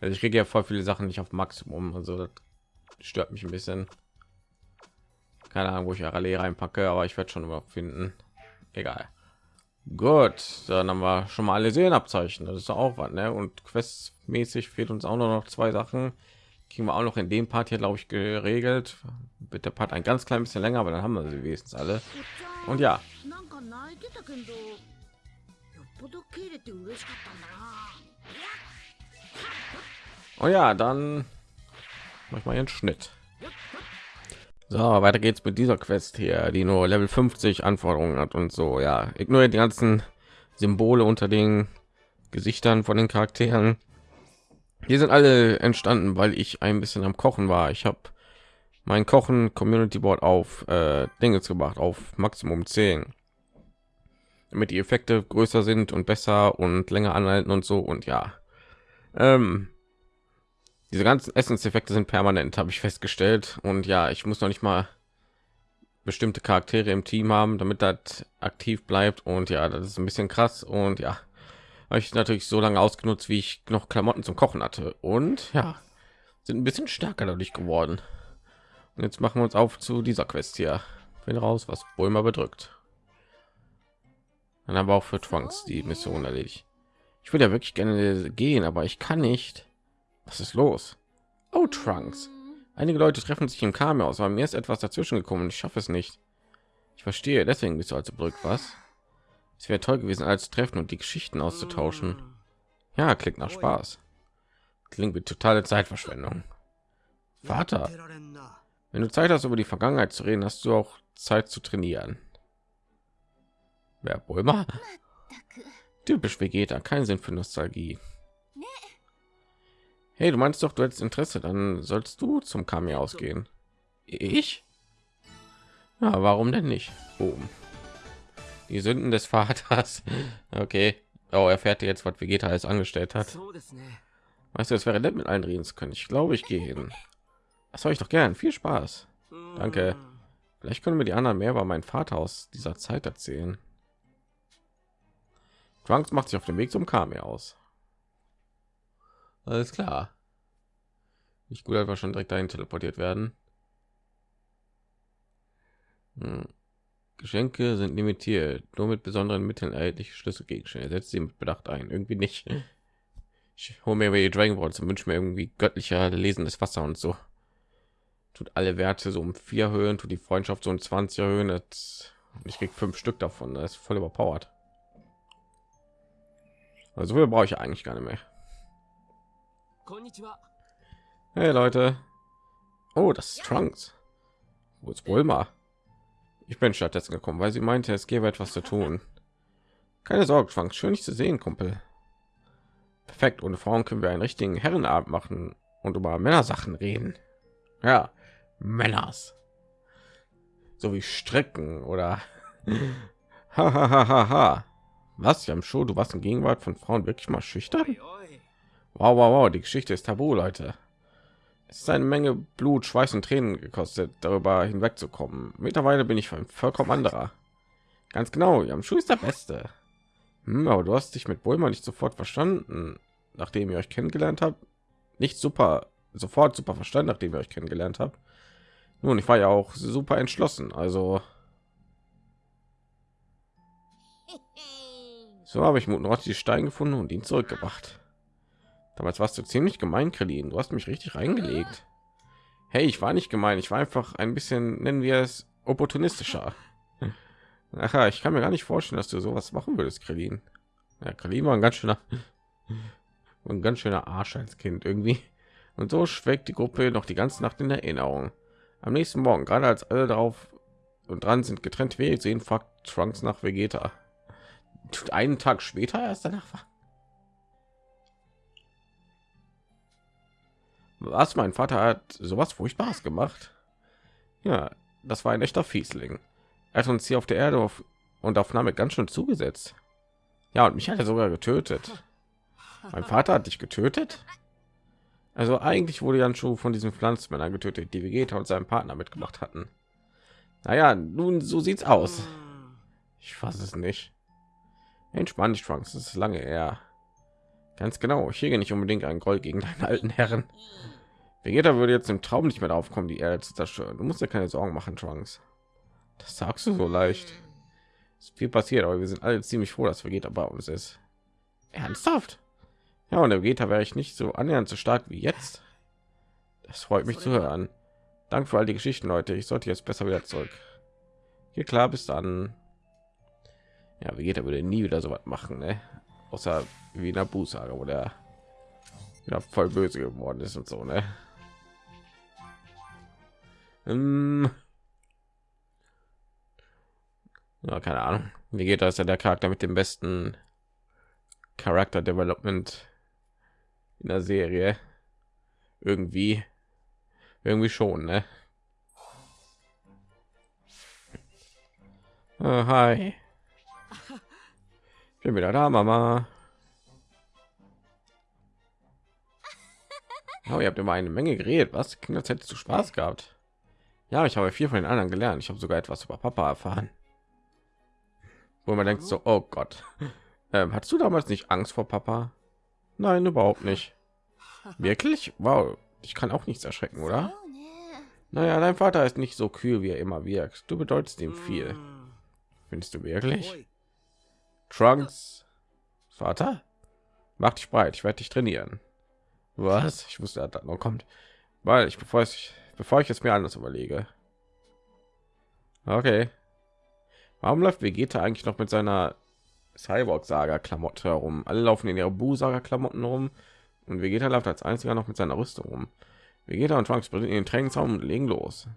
Also ich kriege ja voll viele Sachen nicht auf Maximum. Also das stört mich ein bisschen. Keine Ahnung, wo ich Rallye reinpacke, aber ich werde schon immer finden. Egal. Gut, dann haben wir schon mal alle Seelenabzeichen. Das ist auch was, ne? Und questmäßig fehlt uns auch nur noch zwei Sachen kriegen wir auch noch in dem Part hier, glaube ich, geregelt. Bitte Part ein ganz klein bisschen länger, aber dann haben wir sie wenigstens alle. Und ja. Oh ja, dann mach ich mal einen Schnitt. So, weiter geht's mit dieser Quest hier, die nur Level 50 Anforderungen hat und so. Ja, ignoriert die ganzen Symbole unter den Gesichtern von den Charakteren. Die sind alle entstanden, weil ich ein bisschen am Kochen war. Ich habe mein Kochen Community Board auf äh, Dinge gebracht, auf Maximum 10. Damit die Effekte größer sind und besser und länger anhalten und so. Und ja, ähm, diese ganzen Essenseffekte sind permanent, habe ich festgestellt. Und ja, ich muss noch nicht mal bestimmte Charaktere im Team haben, damit das aktiv bleibt. Und ja, das ist ein bisschen krass. Und ja, habe ich natürlich so lange ausgenutzt, wie ich noch Klamotten zum Kochen hatte. Und ja, sind ein bisschen stärker dadurch geworden. Und jetzt machen wir uns auf zu dieser Quest hier. Bin raus, was Bulma bedrückt. Dann haben wir auch für Trunks die Mission erledigt. Ich würde ja wirklich gerne gehen, aber ich kann nicht. Was ist los? Oh, Trunks. Einige Leute treffen sich im Chaos, aber mir ist etwas dazwischen gekommen ich schaffe es nicht. Ich verstehe, deswegen bist du also bedrückt, was? Es wäre toll gewesen, als treffen und die Geschichten auszutauschen. Ah. Ja, klingt nach Spaß. Klingt wie totale Zeitverschwendung. Vater, wenn du Zeit hast, über die Vergangenheit zu reden, hast du auch Zeit zu trainieren. Wer Bulma? Typisch Vegeta, kein Sinn für Nostalgie. Hey, du meinst doch, du hättest Interesse, dann sollst du zum Kami ausgehen. Ich? Ja, warum denn nicht? Boom. Die Sünden des Vaters. (laughs) Okay. Oh, erfährt jetzt, was Vegeta alles angestellt hat. Ne. Weißt du, es wäre nett, mit allen reden zu können. Ich glaube, ich gehe hin. Das soll ich doch gern. Viel Spaß. Hm. Danke. Vielleicht können wir die anderen mehr über meinen Vater aus dieser Zeit erzählen. Trunks macht sich auf dem Weg zum Kami aus. Alles klar. Nicht gut, einfach schon direkt dahin teleportiert werden. Hm. Geschenke sind limitiert, nur mit besonderen Mitteln erhältliche Schlüsselgegenstände. Setzt sie mit Bedacht ein. Irgendwie nicht. Hm. Ich hole mir über die Dragon Balls und wünsche mir irgendwie göttlicher lesendes Wasser und so. Tut alle Werte so um vier Höhen, tut die Freundschaft so um 20 Höhen. Das, ich krieg fünf Stück davon. Das ist voll überpowered. Also wir brauche ich eigentlich gar nicht mehr. Hey Leute. Oh, das ist Trunks. Wo ist Bulma? Ich bin stattdessen gekommen, weil sie meinte, es gäbe etwas zu tun. Keine Sorge, Frank, schön dich zu sehen, Kumpel. Perfekt, ohne Frauen können wir einen richtigen Herrenabend machen und über Männersachen reden. Ja, Männers. So wie Stricken oder (laughs) Hahaha. Was, Jamsho, du warst in Gegenwart von Frauen wirklich mal schüchtern? Wow, wow, wow, die Geschichte ist tabu, Leute. Es ist eine Menge Blut, Schweiß und Tränen gekostet, darüber hinwegzukommen. Mittlerweile bin ich ein vollkommen anderer. Ganz genau, Yamshu ist der Beste. Hm, aber du hast dich mit Bulma nicht sofort verstanden, nachdem ihr euch kennengelernt habt. Nicht super, sofort super verstanden, nachdem ihr euch kennengelernt habt. Nun, ich war ja auch super entschlossen, also (laughs) So habe ich Mutenrotti die Stein gefunden und ihn zurückgebracht. Damals warst du ziemlich gemein, Krillin. Du hast mich richtig reingelegt. Hey, ich war nicht gemein. Ich war einfach ein bisschen, nennen wir es, opportunistischer. Ach, ich kann mir gar nicht vorstellen, dass du sowas machen würdest, Krillin. Ja, Krillin war ein ganz schöner, (laughs) ein ganz schöner Arsch als Kind irgendwie. Und so schweckt die Gruppe noch die ganze Nacht in Erinnerung. Am nächsten Morgen, gerade als alle darauf und dran sind, getrennt Wege sehen, fragt Trunks nach Vegeta. Einen Tag später erst danach war. Was? Mein Vater hat sowas Furchtbares gemacht. Ja, das war ein echter Fiesling. Er hat uns hier auf der Erde auf und auf Name ganz schön zugesetzt. Ja, und mich hat er sogar getötet. Mein Vater hat dich getötet? Also eigentlich wurde Jan schon von diesen Pflanzmännern getötet, die Vegeta und seinem Partner mitgemacht hatten. Naja, nun so sieht's aus. Ich fasse es nicht. Entspann dich, Trunks. Das ist lange her. Ganz genau. Ich hege nicht unbedingt einen Groll gegen deinen alten Herren. Vegeta würde jetzt im Traum nicht mehr darauf kommen, die Erde zu zerstören. Du musst dir keine Sorgen machen, Trunks. Das sagst du so leicht. Es ist viel passiert, aber wir sind alle ziemlich froh, dass Vegeta bei uns ist. Ernsthaft? Ja, und der Vegeta wäre ich nicht so annähernd so stark wie jetzt. Das freut mich zu hören. Danke für all die Geschichten, Leute. Ich sollte jetzt besser wieder zurück. Hier klar, bis dann. Ja, Vegeta würde nie wieder so was machen, ne? Außer wie in der Bußsage, wo der ja, voll böse geworden ist und so, ne? Ähm ja, keine Ahnung. Wie geht das ja der Charakter mit dem besten Charakter Development in der Serie? Irgendwie, irgendwie schon, ne? Oh, hi. Ich bin wieder da, Mama. Oh, ihr habt immer eine Menge geredet. Was? Als hättest du Spaß gehabt. Ja, ich habe viel von den anderen gelernt. Ich habe sogar etwas über Papa erfahren. Wo man denkt so, oh Gott. (laughs) Ähm, hattest du damals nicht Angst vor Papa? Nein, überhaupt nicht. Wirklich? Wow, ich kann auch nichts erschrecken, oder? Naja, dein Vater ist nicht so kühl, wie er immer wirkt. Du bedeutest ihm viel. Findest du wirklich? Trunks, Vater, mach dich breit. Ich werde dich trainieren. Was? Ich wusste, dass noch kommt, weil ich bevor ich bevor ich es mir anders überlege. Okay. Warum läuft Vegeta eigentlich noch mit seiner Cyborg-Saga-Klamotte herum? Alle laufen in ihrer Bu-Saga-Klamotten rum und Vegeta läuft als einziger noch mit seiner Rüstung rum. Vegeta und Trunks springen in den Trainingsraum und legen los.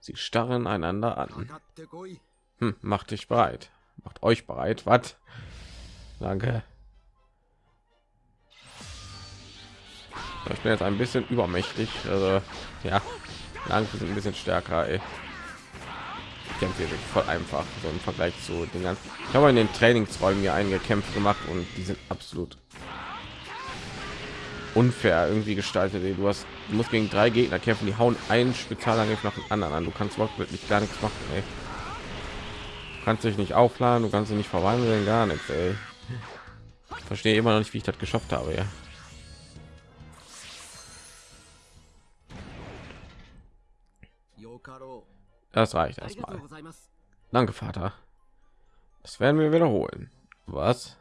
Sie starren einander an. Hm, macht dich bereit. Macht euch bereit. Was? Danke. Ich bin jetzt ein bisschen übermächtig. Also, ja, lang sind ein bisschen stärker. Ey. Ich kämpfe hier voll einfach so im Vergleich zu den ganzen. Ich habe in den Trainingsräumen hier eingekämpft gemacht und die sind absolut unfair irgendwie gestaltet. Du hast, du musst gegen drei Gegner kämpfen, die hauen einen Spezialangriff nach dem anderen an. Du kannst wirklich gar nichts machen. Ey kannst dich nicht aufladen, du kannst dich nicht verwandeln, gar nichts. Ey. Verstehe immer noch nicht, wie ich das geschafft habe. Ja. Das reicht erstmal. Danke, Vater. Das werden wir wiederholen. Was?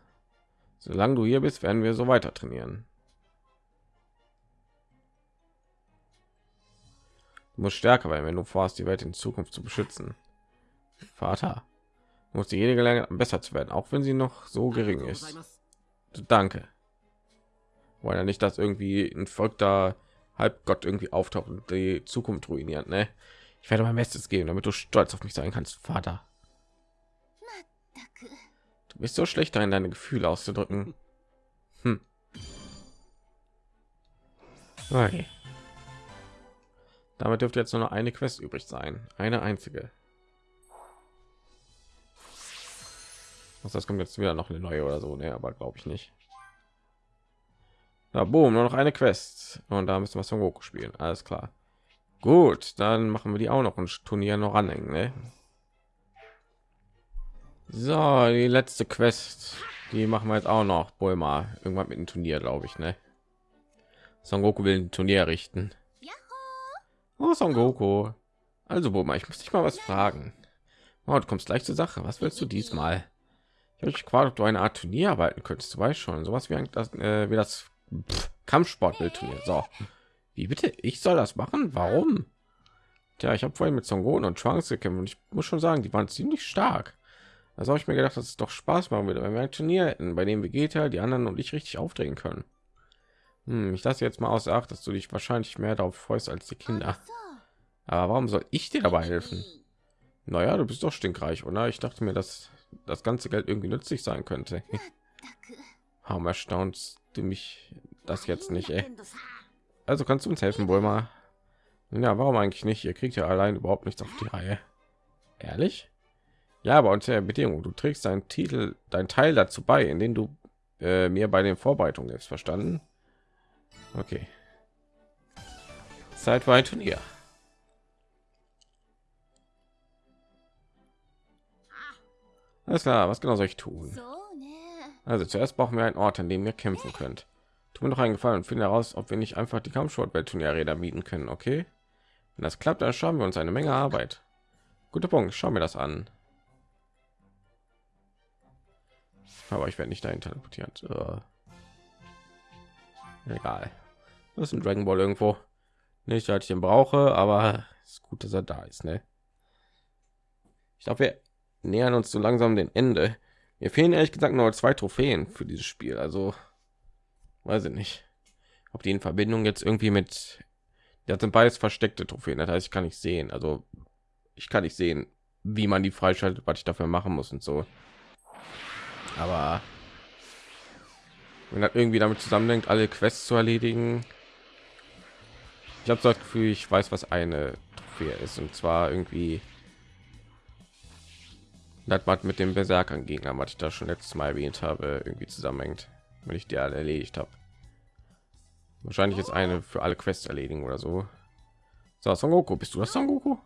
Solange du hier bist, werden wir so weiter trainieren. Du musst stärker werden, wenn du vorhast, die Welt in Zukunft zu beschützen. Vater muss jede Gelegenheit besser zu werden, auch wenn sie noch so gering ist. Danke. Weil ja nicht, dass irgendwie ein verrückter Halbgott irgendwie auftaucht und die Zukunft ruiniert. Ne? Ich werde mein Bestes geben, damit du stolz auf mich sein kannst, Vater. Du bist so schlecht darin, deine Gefühle auszudrücken. Hm. Okay. Damit dürfte jetzt nur noch eine Quest übrig sein, eine einzige. Was das kommt jetzt wieder noch eine neue oder so, ne, aber glaube ich nicht. Na, boom, nur noch eine Quest und da müssen wir Son Goku spielen. Alles klar. Gut, dann machen wir die auch noch ein Turnier noch anhängen, ne? So, die letzte Quest, die machen wir jetzt auch noch. Bulma, irgendwann mit dem Turnier, glaube ich, ne? Son Goku will ein Turnier richten. Oh, Son Goku. Also, Boma, ich muss dich mal was fragen. Oh, du kommst gleich zur Sache. Was willst du diesmal? Ich ob du eine Art Turnier arbeiten könntest. Du weißt schon, sowas wie, ein, das, äh, wie das Kampfsportbildturnier. So, wie bitte? Ich soll das machen? Warum? Tja, ich habe vorhin mit Songon und Trunks gekämpft und ich muss schon sagen, die waren ziemlich stark. Also habe ich mir gedacht, dass es doch Spaß machen würde, wenn wir ein Turnier hätten, bei dem Vegeta, die anderen und ich richtig aufdrehen können. Hm, ich lasse jetzt mal außer Acht, dass du dich wahrscheinlich mehr darauf freust als die Kinder. Aber warum soll ich dir dabei helfen? Naja, du bist doch stinkreich, oder? Ich dachte mir, dass das ganze Geld irgendwie nützlich sein könnte. Warum erstaunst du mich das jetzt nicht, ey? Also kannst du uns helfen, wohl mal? Ja, warum eigentlich nicht? Ihr kriegt ja allein überhaupt nichts auf die Reihe. Ehrlich? Ja, aber unter der Bedingung, du trägst deinen Titel, dein Teil dazu bei, in den du äh, mir bei den Vorbereitungen jetzt verstanden. Okay. Zeit für ein Turnier. Alles klar, was genau soll ich tun? Ne. Also zuerst brauchen wir einen Ort, an dem ihr kämpfen könnt. Tut mir noch einen Gefallen und finde heraus, ob wir nicht einfach die Kampfsportweltturnierräder mieten können, okay? Wenn das klappt, dann schauen wir uns eine Menge Arbeit. Guter Punkt, schauen wir das an. Aber ich werde nicht dahin teleportiert. Äh. Egal. Das ist ein Dragon Ball irgendwo. Nicht, dass ich ihn brauche, aber es ist gut, dass er da ist, ne? Ich glaube, wir nähern uns so langsam dem Ende. Mir fehlen ehrlich gesagt nur zwei Trophäen für dieses Spiel. Also weiß ich nicht, ob die in Verbindung jetzt irgendwie mit. Das sind beides versteckte Trophäen. Das heißt, ich kann nicht sehen. Also ich kann nicht sehen, wie man die freischaltet, was ich dafür machen muss und so. Aber wenn das irgendwie damit zusammenhängt, alle Quests zu erledigen. Ich habe das Gefühl, ich weiß, was eine Trophäe ist. Und zwar irgendwie das was mit dem berserkern gegner was ich da schon letztes mal erwähnt habe irgendwie zusammenhängt wenn ich die alle erledigt habe wahrscheinlich ist eine für alle quests erledigen oder so. So son goku bist du das son goku?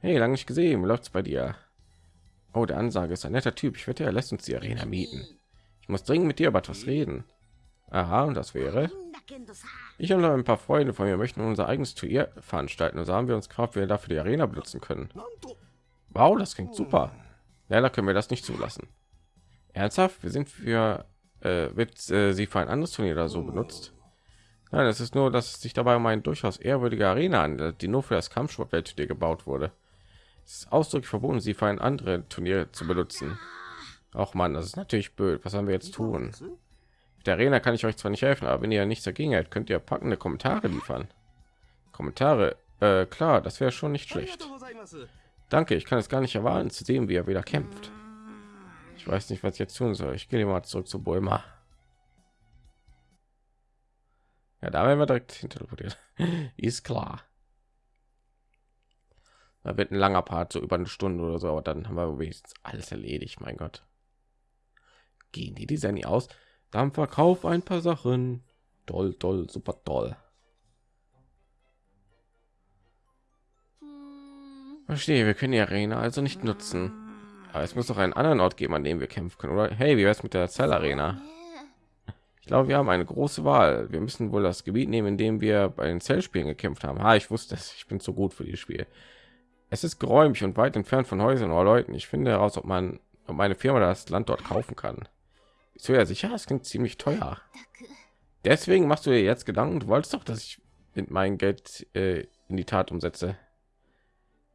Hey lange nicht gesehen läuft's bei dir? Oh der ansage ist ein netter typ. Ich wette er lässt uns die arena mieten. Ich muss dringend mit dir über etwas reden. Aha und das wäre? Ich und ein paar freunde von mir möchten unser eigenes turnier veranstalten und so also haben wir uns gefragt wer dafür die arena benutzen können. Wow das klingt super. Leider können wir das nicht zulassen. Ernsthaft? Wir sind für äh, wird äh, sie für ein anderes Turnier oder so benutzt? Nein, es ist nur, dass es sich dabei um eine durchaus ehrwürdige Arena handelt, die nur für das Kampfsportwelt dir gebaut wurde. Es ist ausdrücklich verboten, sie für ein anderes Turnier zu benutzen. Auch man, das ist natürlich blöd. Was haben wir jetzt tun? Mit der Arena kann ich euch zwar nicht helfen, aber wenn ihr nichts dagegen hält, könnt ihr packende Kommentare liefern. Kommentare, äh, klar, das wäre schon nicht schlecht. Danke, ich kann es gar nicht erwarten zu sehen, wie er wieder kämpft. Ich weiß nicht, was ich jetzt tun soll. Ich gehe mal zurück zu Bulma. Ja, da werden wir direkt hinterteleportiert. (laughs) Ist klar. Da wird ein langer Part, so über eine Stunde oder so, aber dann haben wir wenigstens alles erledigt, mein Gott. Gehen die Design aus? Dann verkauf ein paar Sachen. Toll, toll, super toll. Verstehe, wir können die Arena also nicht nutzen. Aber es muss doch einen anderen Ort geben, an dem wir kämpfen können, oder? Hey, wie wär's mit der Zell Arena? Ich glaube, wir haben eine große Wahl. Wir müssen wohl das Gebiet nehmen, in dem wir bei den Zellspielen gekämpft haben. Ha, ich wusste es. Ich bin zu gut für dieses Spiel. Es ist geräumig und weit entfernt von Häusern oder Leuten. Ich finde heraus, ob man ob meine Firma das Land dort kaufen kann. Ist ja sicher, es klingt ziemlich teuer. Deswegen machst du dir jetzt Gedanken. Du wolltest doch, dass ich mit meinem Geld äh, in die Tat umsetze.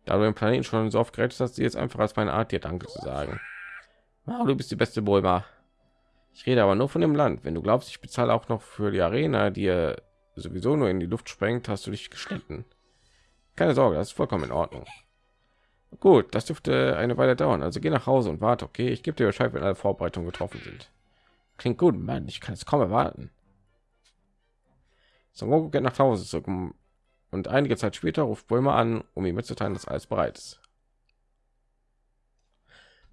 Da du den Planeten schon so oft gerettet hast, sie jetzt einfach als meine Art, dir Danke zu sagen. Wow, du bist die beste Bulma. Ich rede aber nur von dem Land. Wenn du glaubst, ich bezahle auch noch für die Arena, die ihr sowieso nur in die Luft sprengt, hast du dich geschnitten. Keine Sorge, das ist vollkommen in Ordnung. Gut, das dürfte eine Weile dauern. Also geh nach Hause und warte, okay? Ich gebe dir Bescheid, wenn alle Vorbereitungen getroffen sind. Klingt gut, Mann. Ich kann es kaum erwarten. Goku geht nach Hause zurück um- und einige Zeit später ruft Bulma an, um ihm mitzuteilen, dass alles bereit ist.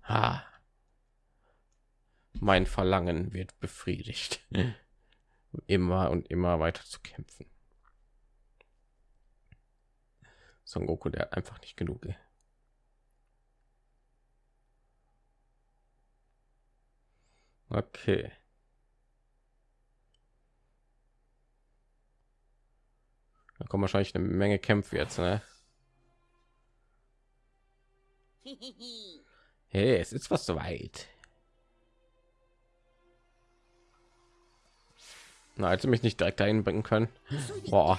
Ha. Mein Verlangen wird befriedigt. (laughs) immer und immer weiter zu kämpfen. Son Goku, der einfach nicht genug. ey. Okay. Da kommen wahrscheinlich eine Menge Kämpfe jetzt, ne? Hey, es ist fast soweit. Na, hätte mich nicht direkt dahin bringen können. Boah.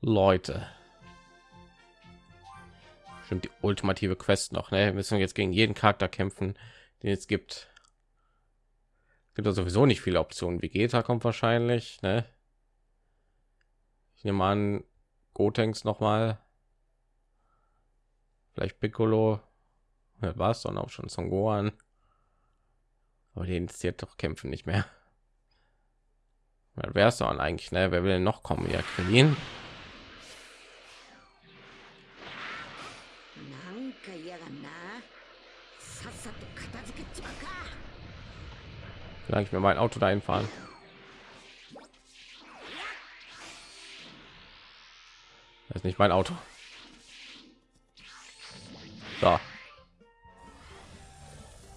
Leute. Stimmt die ultimative Quest noch, ne? Wir müssen jetzt gegen jeden Charakter kämpfen, den es gibt. Gibt ja sowieso nicht viele Optionen. Vegeta kommt wahrscheinlich, ne? Ich nehme an, Gotenks noch mal. Vielleicht Piccolo. Ja, war es dann auch schon Son Gohan. Aber die interessiert doch kämpfen nicht mehr. Wer ist dann eigentlich, ne? Wer will denn noch kommen? Ja, Krillin. Solange ich mir mein Auto dahin fahren. Das ist nicht mein Auto. So.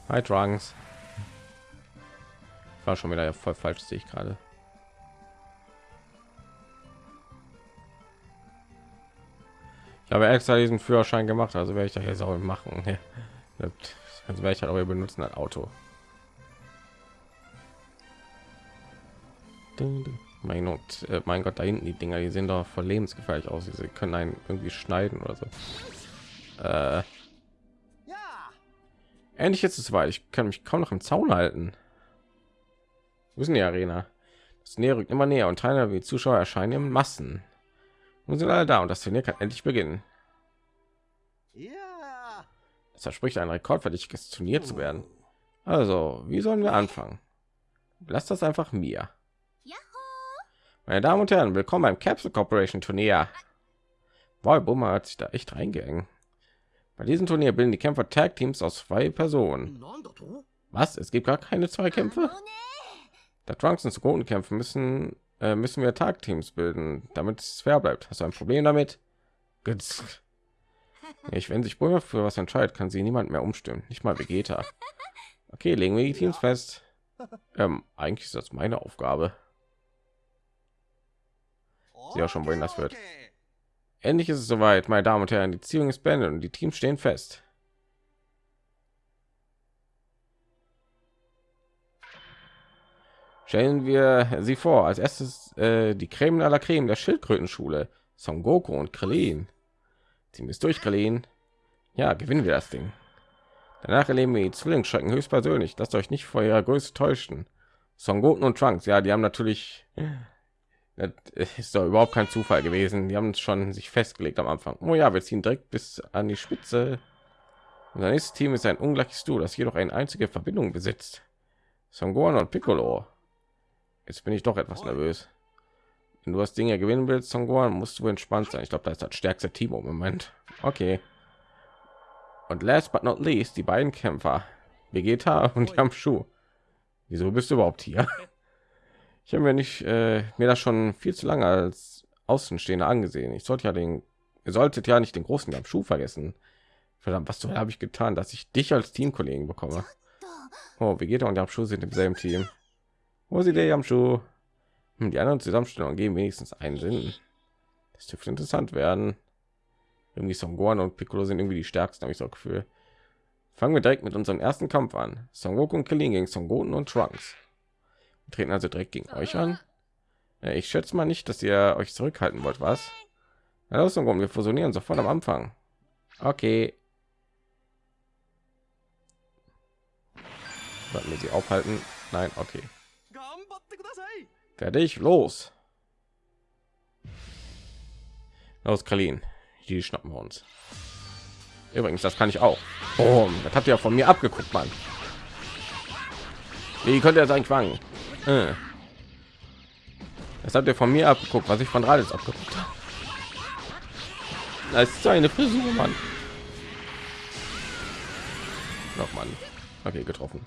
Hi Trunks. Ich war schon wieder voll falsch, sehe ich gerade. Ich habe extra diesen Führerschein gemacht, also werde ich da jetzt auch machen. (laughs) Das werde ich halt auch benutzen als Auto. Mein Gott, äh, mein Gott, da hinten die Dinger, die sehen doch voll lebensgefährlich aus. Sie können einen irgendwie schneiden oder so. Äh. Endlich ist es weit. Ich kann mich kaum noch im Zaun halten. Wo ist die Arena? Das Nähe rückt immer näher und Teilnehmer wie Zuschauer erscheinen in Massen. Nun sind alle da und das Turnier kann endlich beginnen. Das verspricht ein Rekord, rekordverdächtiges Turnier zu werden. Also, wie sollen wir anfangen? Lass das einfach mir. Meine Damen und Herren, willkommen beim Capsule Corporation Turnier. Wow, Boomer hat sich da echt reingehängt. Bei diesem Turnier bilden die Kämpfer Tag Teams aus zwei Personen. Was? Es gibt gar keine zwei Kämpfe? Da Trunks und Sekunden kämpfen müssen, äh, müssen wir Tag Teams bilden, damit es fair bleibt. Hast du ein Problem damit? Gitz. Ich, wenn sich Boomer für was entscheidet, kann sie niemand mehr umstimmen. Nicht mal Vegeta. Okay, legen wir die Teams fest. Ähm, eigentlich ist das meine Aufgabe. Sehe auch schon, wohin das wird. Endlich ist es soweit, meine Damen und Herren. Die Ziehung ist beendet und die Teams stehen fest. Stellen wir sie vor. Als erstes äh, die Creme aller Creme der Schildkrötenschule. Son Goku und Krillin. Wir es durch, Krillin. Ja, gewinnen wir das Ding. Danach erleben wir die Zwillingsschrecken höchstpersönlich. Lasst euch nicht vor ihrer Größe täuschen. Son Goten und Trunks, ja, die haben natürlich das (laughs) ist doch überhaupt kein Zufall gewesen. Die haben schon sich festgelegt am Anfang. Oh ja, wir ziehen direkt bis an die Spitze. Unser nächstes Team ist ein ungleiches Duo, das jedoch eine einzige Verbindung besitzt. Son Gohan und Piccolo. Jetzt bin ich doch etwas nervös. Wenn du das Ding ja gewinnen willst, Son Gohan, musst du entspannt sein. Ich glaube, das ist das stärkste Team im Moment. Okay. Und last but not least, die beiden Kämpfer. Vegeta und Yamshu. Wieso bist du überhaupt hier? Ich habe mir nicht äh, mir das schon viel zu lange als Außenstehender angesehen. Ich sollte ja den, ihr solltet ja nicht den großen Yamshu vergessen. Verdammt, was habe ich getan, dass ich dich als Teamkollegen bekomme? Oh, Vegeta und Yamshu sind im selben Team. Wo sie der Yamshu? Hm, die anderen Zusammenstellungen geben wenigstens einen Sinn. Das dürfte interessant werden. Irgendwie Son Gohan und Piccolo sind irgendwie die stärksten, habe ich so Gefühl. Fangen wir direkt mit unserem ersten Kampf an. Son Goku und Krillin gegen Son Goten und Trunks. Treten also direkt gegen euch an. Ja, ich schätze mal nicht, dass ihr euch zurückhalten wollt, was? Ja, das ist ein wir fusionieren sofort am Anfang. Okay. Sollten wir sie aufhalten? Nein, okay. Fertig, los. Los, Kalin. Die schnappen wir uns. Übrigens, das kann ich auch. Oh, das habt ihr ja von mir abgeguckt, Mann. Wie könnte er sein eigentlich? Äh. Das habt ihr von mir abgeguckt, was ich von Raditz abgeguckt habe. Das ist so eine Frisur, Mann. Noch Mann. Okay, getroffen.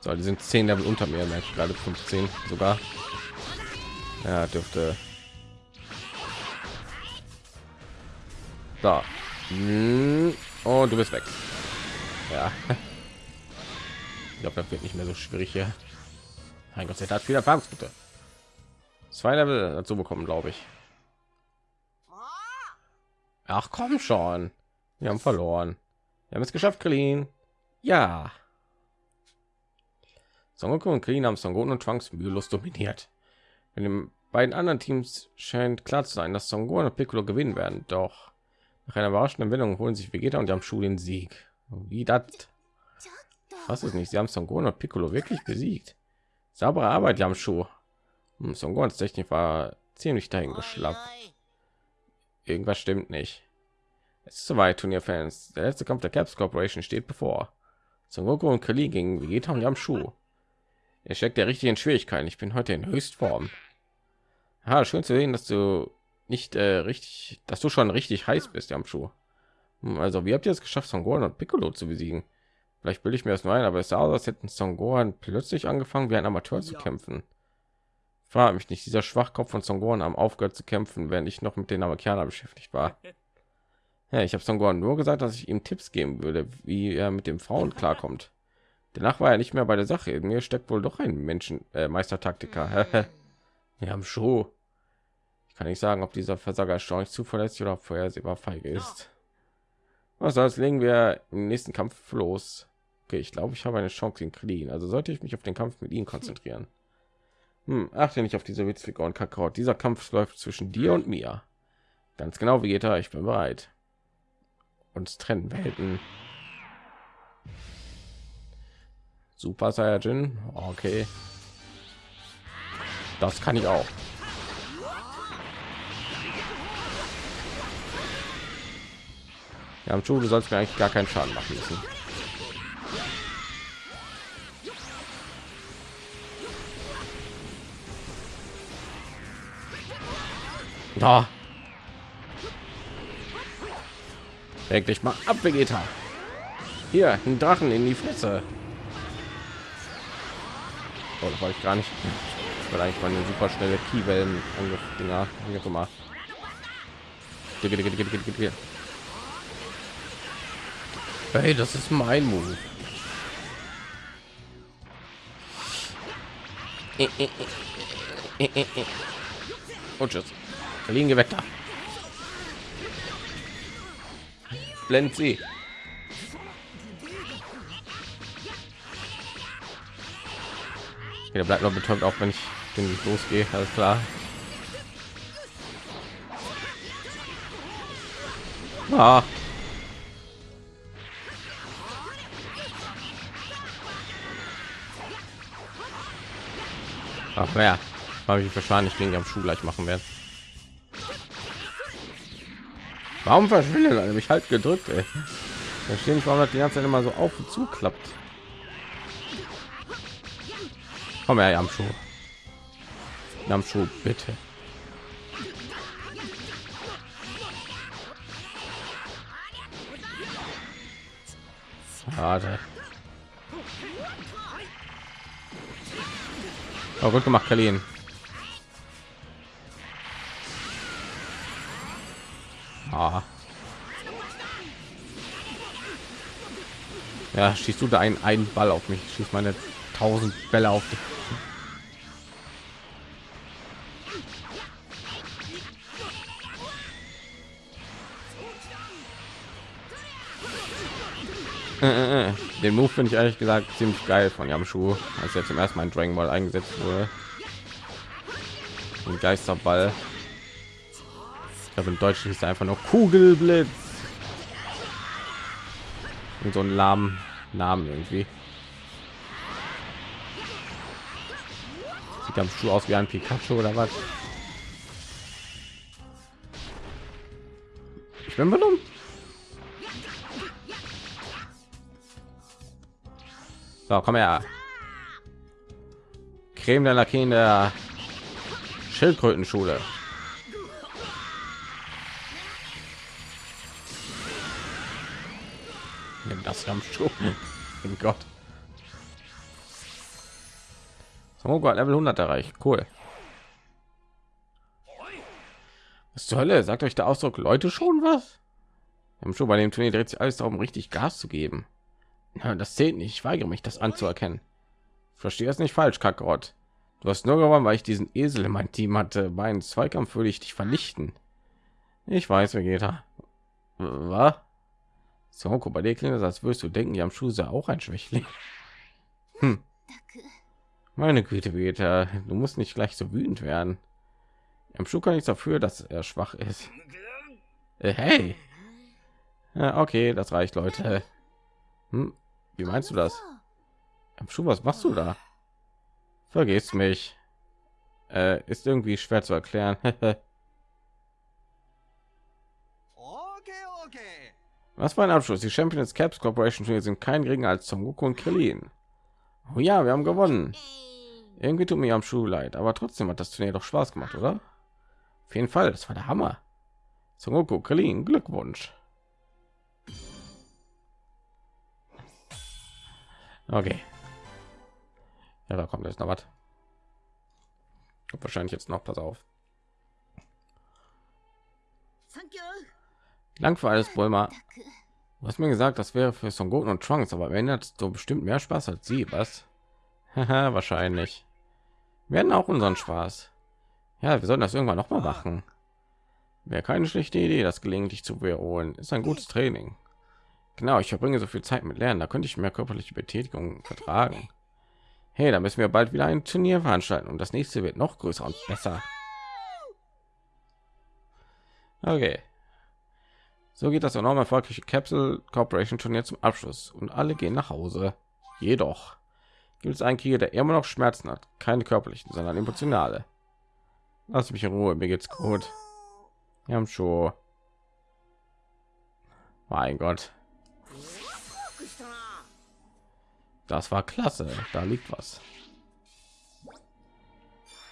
So, die sind 10 Level unter mir, merke ich gerade 15 sogar. Ja, dürfte. Hm. Und du bist weg. Ja. (laughs) Ich glaube, das wird nicht mehr so schwierig hier. Mein Gott, er hat viel Erfahrungspunkte. Zwei Level dazu bekommen, glaube ich. Ach komm schon. Wir haben verloren. Wir haben es geschafft, Krillin. Ja. Son Goku und Krillin haben Son Goku und Trunks mühelos dominiert. In den beiden anderen Teams scheint klar zu sein, dass Son Goku und Piccolo gewinnen werden. Doch nach einer überraschenden Wendung holen sich Vegeta und Yamchu den Sieg. Wie das? Was ist nicht? Sie haben Son Goku und Piccolo wirklich besiegt. Saubere Arbeit, Yamchu. Hm, Son Goku's Technik war ziemlich dahin geschlappt. Irgendwas stimmt nicht. Es ist soweit, Turnierfans. Der letzte Kampf der Caps Corporation steht bevor. Son Goku und Krillin gegen Vegeta und Yamchu. Er steckt der richtigen Schwierigkeiten. Ich bin heute in Höchstform. Ja, schön zu sehen, dass du nicht äh, richtig, dass du schon richtig heiß bist, Yamchu. Hm, Also, wie habt ihr es geschafft, Son Gohan und Piccolo zu besiegen? Vielleicht bilde ich mir das nur ein, aber es sah aus, als hätten Son Gohan plötzlich angefangen, wie ein Amateur zu kämpfen. Frage mich nicht, dieser Schwachkopf von Son Gohan am aufgehört zu kämpfen, während ich noch mit den Amerikanern beschäftigt war. (laughs) Ja, ich habe Son Gohan nur gesagt, dass ich ihm Tipps geben würde, wie er mit dem Frauen (laughs) klarkommt. Danach war er nicht mehr bei der Sache. In mir steckt wohl doch ein Menschen äh, Meistertaktiker. (laughs) Wir haben schon. Ich kann nicht sagen, ob dieser Versager erstaunlich zuverlässig oder vorhersehbar feige ist. Was soll's, legen wir im nächsten Kampf los. Okay, ich glaube, ich habe eine Chance gegen Krillin. Also sollte ich mich auf den Kampf mit ihm konzentrieren. Hm, achte nicht auf diese Witzfiguren, Kakao. Dieser Kampf läuft zwischen dir und mir. Ganz genau, Vegeta, ich bin bereit. Uns trennen Welten. Super Saiyajin. Okay. Das kann ich auch. Ja, du sollst mir eigentlich gar keinen Schaden machen müssen. Da. Dich mal ab, Vegeta. Hier, ein Drachen in die Fresse. Oh, das wollte ich gar nicht. Ich wollte eigentlich meine super schnelle Kiewellen digga, digga, digga. Hey, das ist mein Move. Äh, äh, äh. Und tschüss. Liegen Gewetter. Blend sie. Der bleibt noch betäubt, auch wenn ich den losgehe. Alles klar. Ah. Ach wer, habe ich wahrscheinlich gegen am Schuh gleich machen werden. Warum verschwindet er mich halt gedrückt? Ey. Verstehe nicht, warum das die ganze Zeit immer so auf und zu klappt. Komm her, Jamschuh. Jamschuh, bitte. Schade. Oh, gut gemacht, Kalin. Ja, schießt du da einen, einen Ball auf mich? Schießt meine tausend Bälle auf dich. Äh, äh, äh. Den Move finde ich ehrlich gesagt ziemlich geil von Yamshu, als er zum ersten Mal in Dragon Ball eingesetzt wurde. Ein Geisterball. Ich glaube, im Deutschen ist einfach nur Kugelblitz. Und so ein lahmen Namen irgendwie. Sieht am Schuh aus wie ein Pikachu oder was? Ich bin benommen. So, komm her. Creme der Lacke in der Schildkrötenschule. Das am Schuh. Oh Gott. So, Gott, Level 100 erreicht. Cool. Was zur Hölle? Sagt euch der Ausdruck Leute schon was? Im Schuh bei dem Turnier dreht sich alles darum, richtig Gas zu geben. Ja, das zählt nicht. Ich weigere mich, das anzuerkennen. Verstehe es nicht falsch, Kakarot. Du hast nur gewonnen, weil ich diesen Esel in mein Team hatte. Bei einem Zweikampf würde ich dich vernichten. Ich weiß, Vegeta. Was? So, guck, bei dir klingt das, als würdest du denken, die am Schuh sei auch ein Schwächling. Hm. Meine Güte, Peter, du musst nicht gleich so wütend werden. Am Schuh kann nichts dafür, dass er schwach ist. Äh, hey. Ja, okay, das reicht, Leute. Hm, wie meinst du das? Am Schuh, was machst du da? Vergiss mich. Äh, ist irgendwie schwer zu erklären. (laughs) Was war ein Abschluss? Die Champions Caps Corporation sind kein geringer als Son Goku und Krillin. Oh ja, wir haben gewonnen. Irgendwie tut mir am Schuh leid, aber trotzdem hat das Turnier doch Spaß gemacht, oder? Auf jeden Fall, das war der Hammer. Son Goku, Krillin, Glückwunsch. Okay. Ja, da kommt jetzt noch was. Wahrscheinlich jetzt noch, pass auf. Dank für alles, Bulma. Du hast mir gesagt, das wäre für Son Goten und Trunks, aber wenn hat hast du bestimmt mehr Spaß als sie, was? (laughs) Haha, wahrscheinlich. Wir hatten auch unseren Spaß. Ja, wir sollen das irgendwann noch mal machen. Wäre keine schlechte Idee, das gelegentlich zu wiederholen. Ist ein gutes Training. Genau, ich verbringe so viel Zeit mit Lernen, da könnte ich mehr körperliche Betätigung vertragen. Hey, da müssen wir bald wieder ein Turnier veranstalten und das nächste wird noch größer und besser. Okay. So geht das enorm erfolgreiche Capsule Corporation Turnier zum Abschluss und alle gehen nach Hause. Jedoch gibt es einen Krieger, der immer noch Schmerzen hat, keine körperlichen, sondern emotionale. Lass mich in Ruhe, mir geht's gut. Wir haben schon. Mein Gott. Das war klasse. Da liegt was.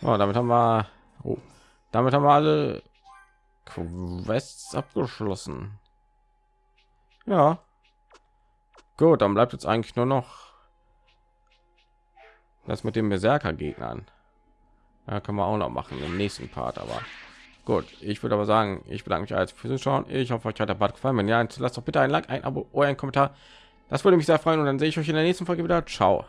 Oh, damit haben wir. Oh, damit haben wir alle Quests abgeschlossen. Ja. Gut, dann bleibt jetzt eigentlich nur noch das mit den Berserker Gegnern. Ja, können wir auch noch machen im nächsten Part, aber gut. Ich würde aber sagen, ich bedanke mich als fürs Schauen. Ich hoffe, euch hat der Part gefallen. Wenn ja, lasst doch bitte ein Like, ein Abo oder ein Kommentar. Das würde mich sehr freuen und dann sehe ich euch in der nächsten Folge wieder. Ciao.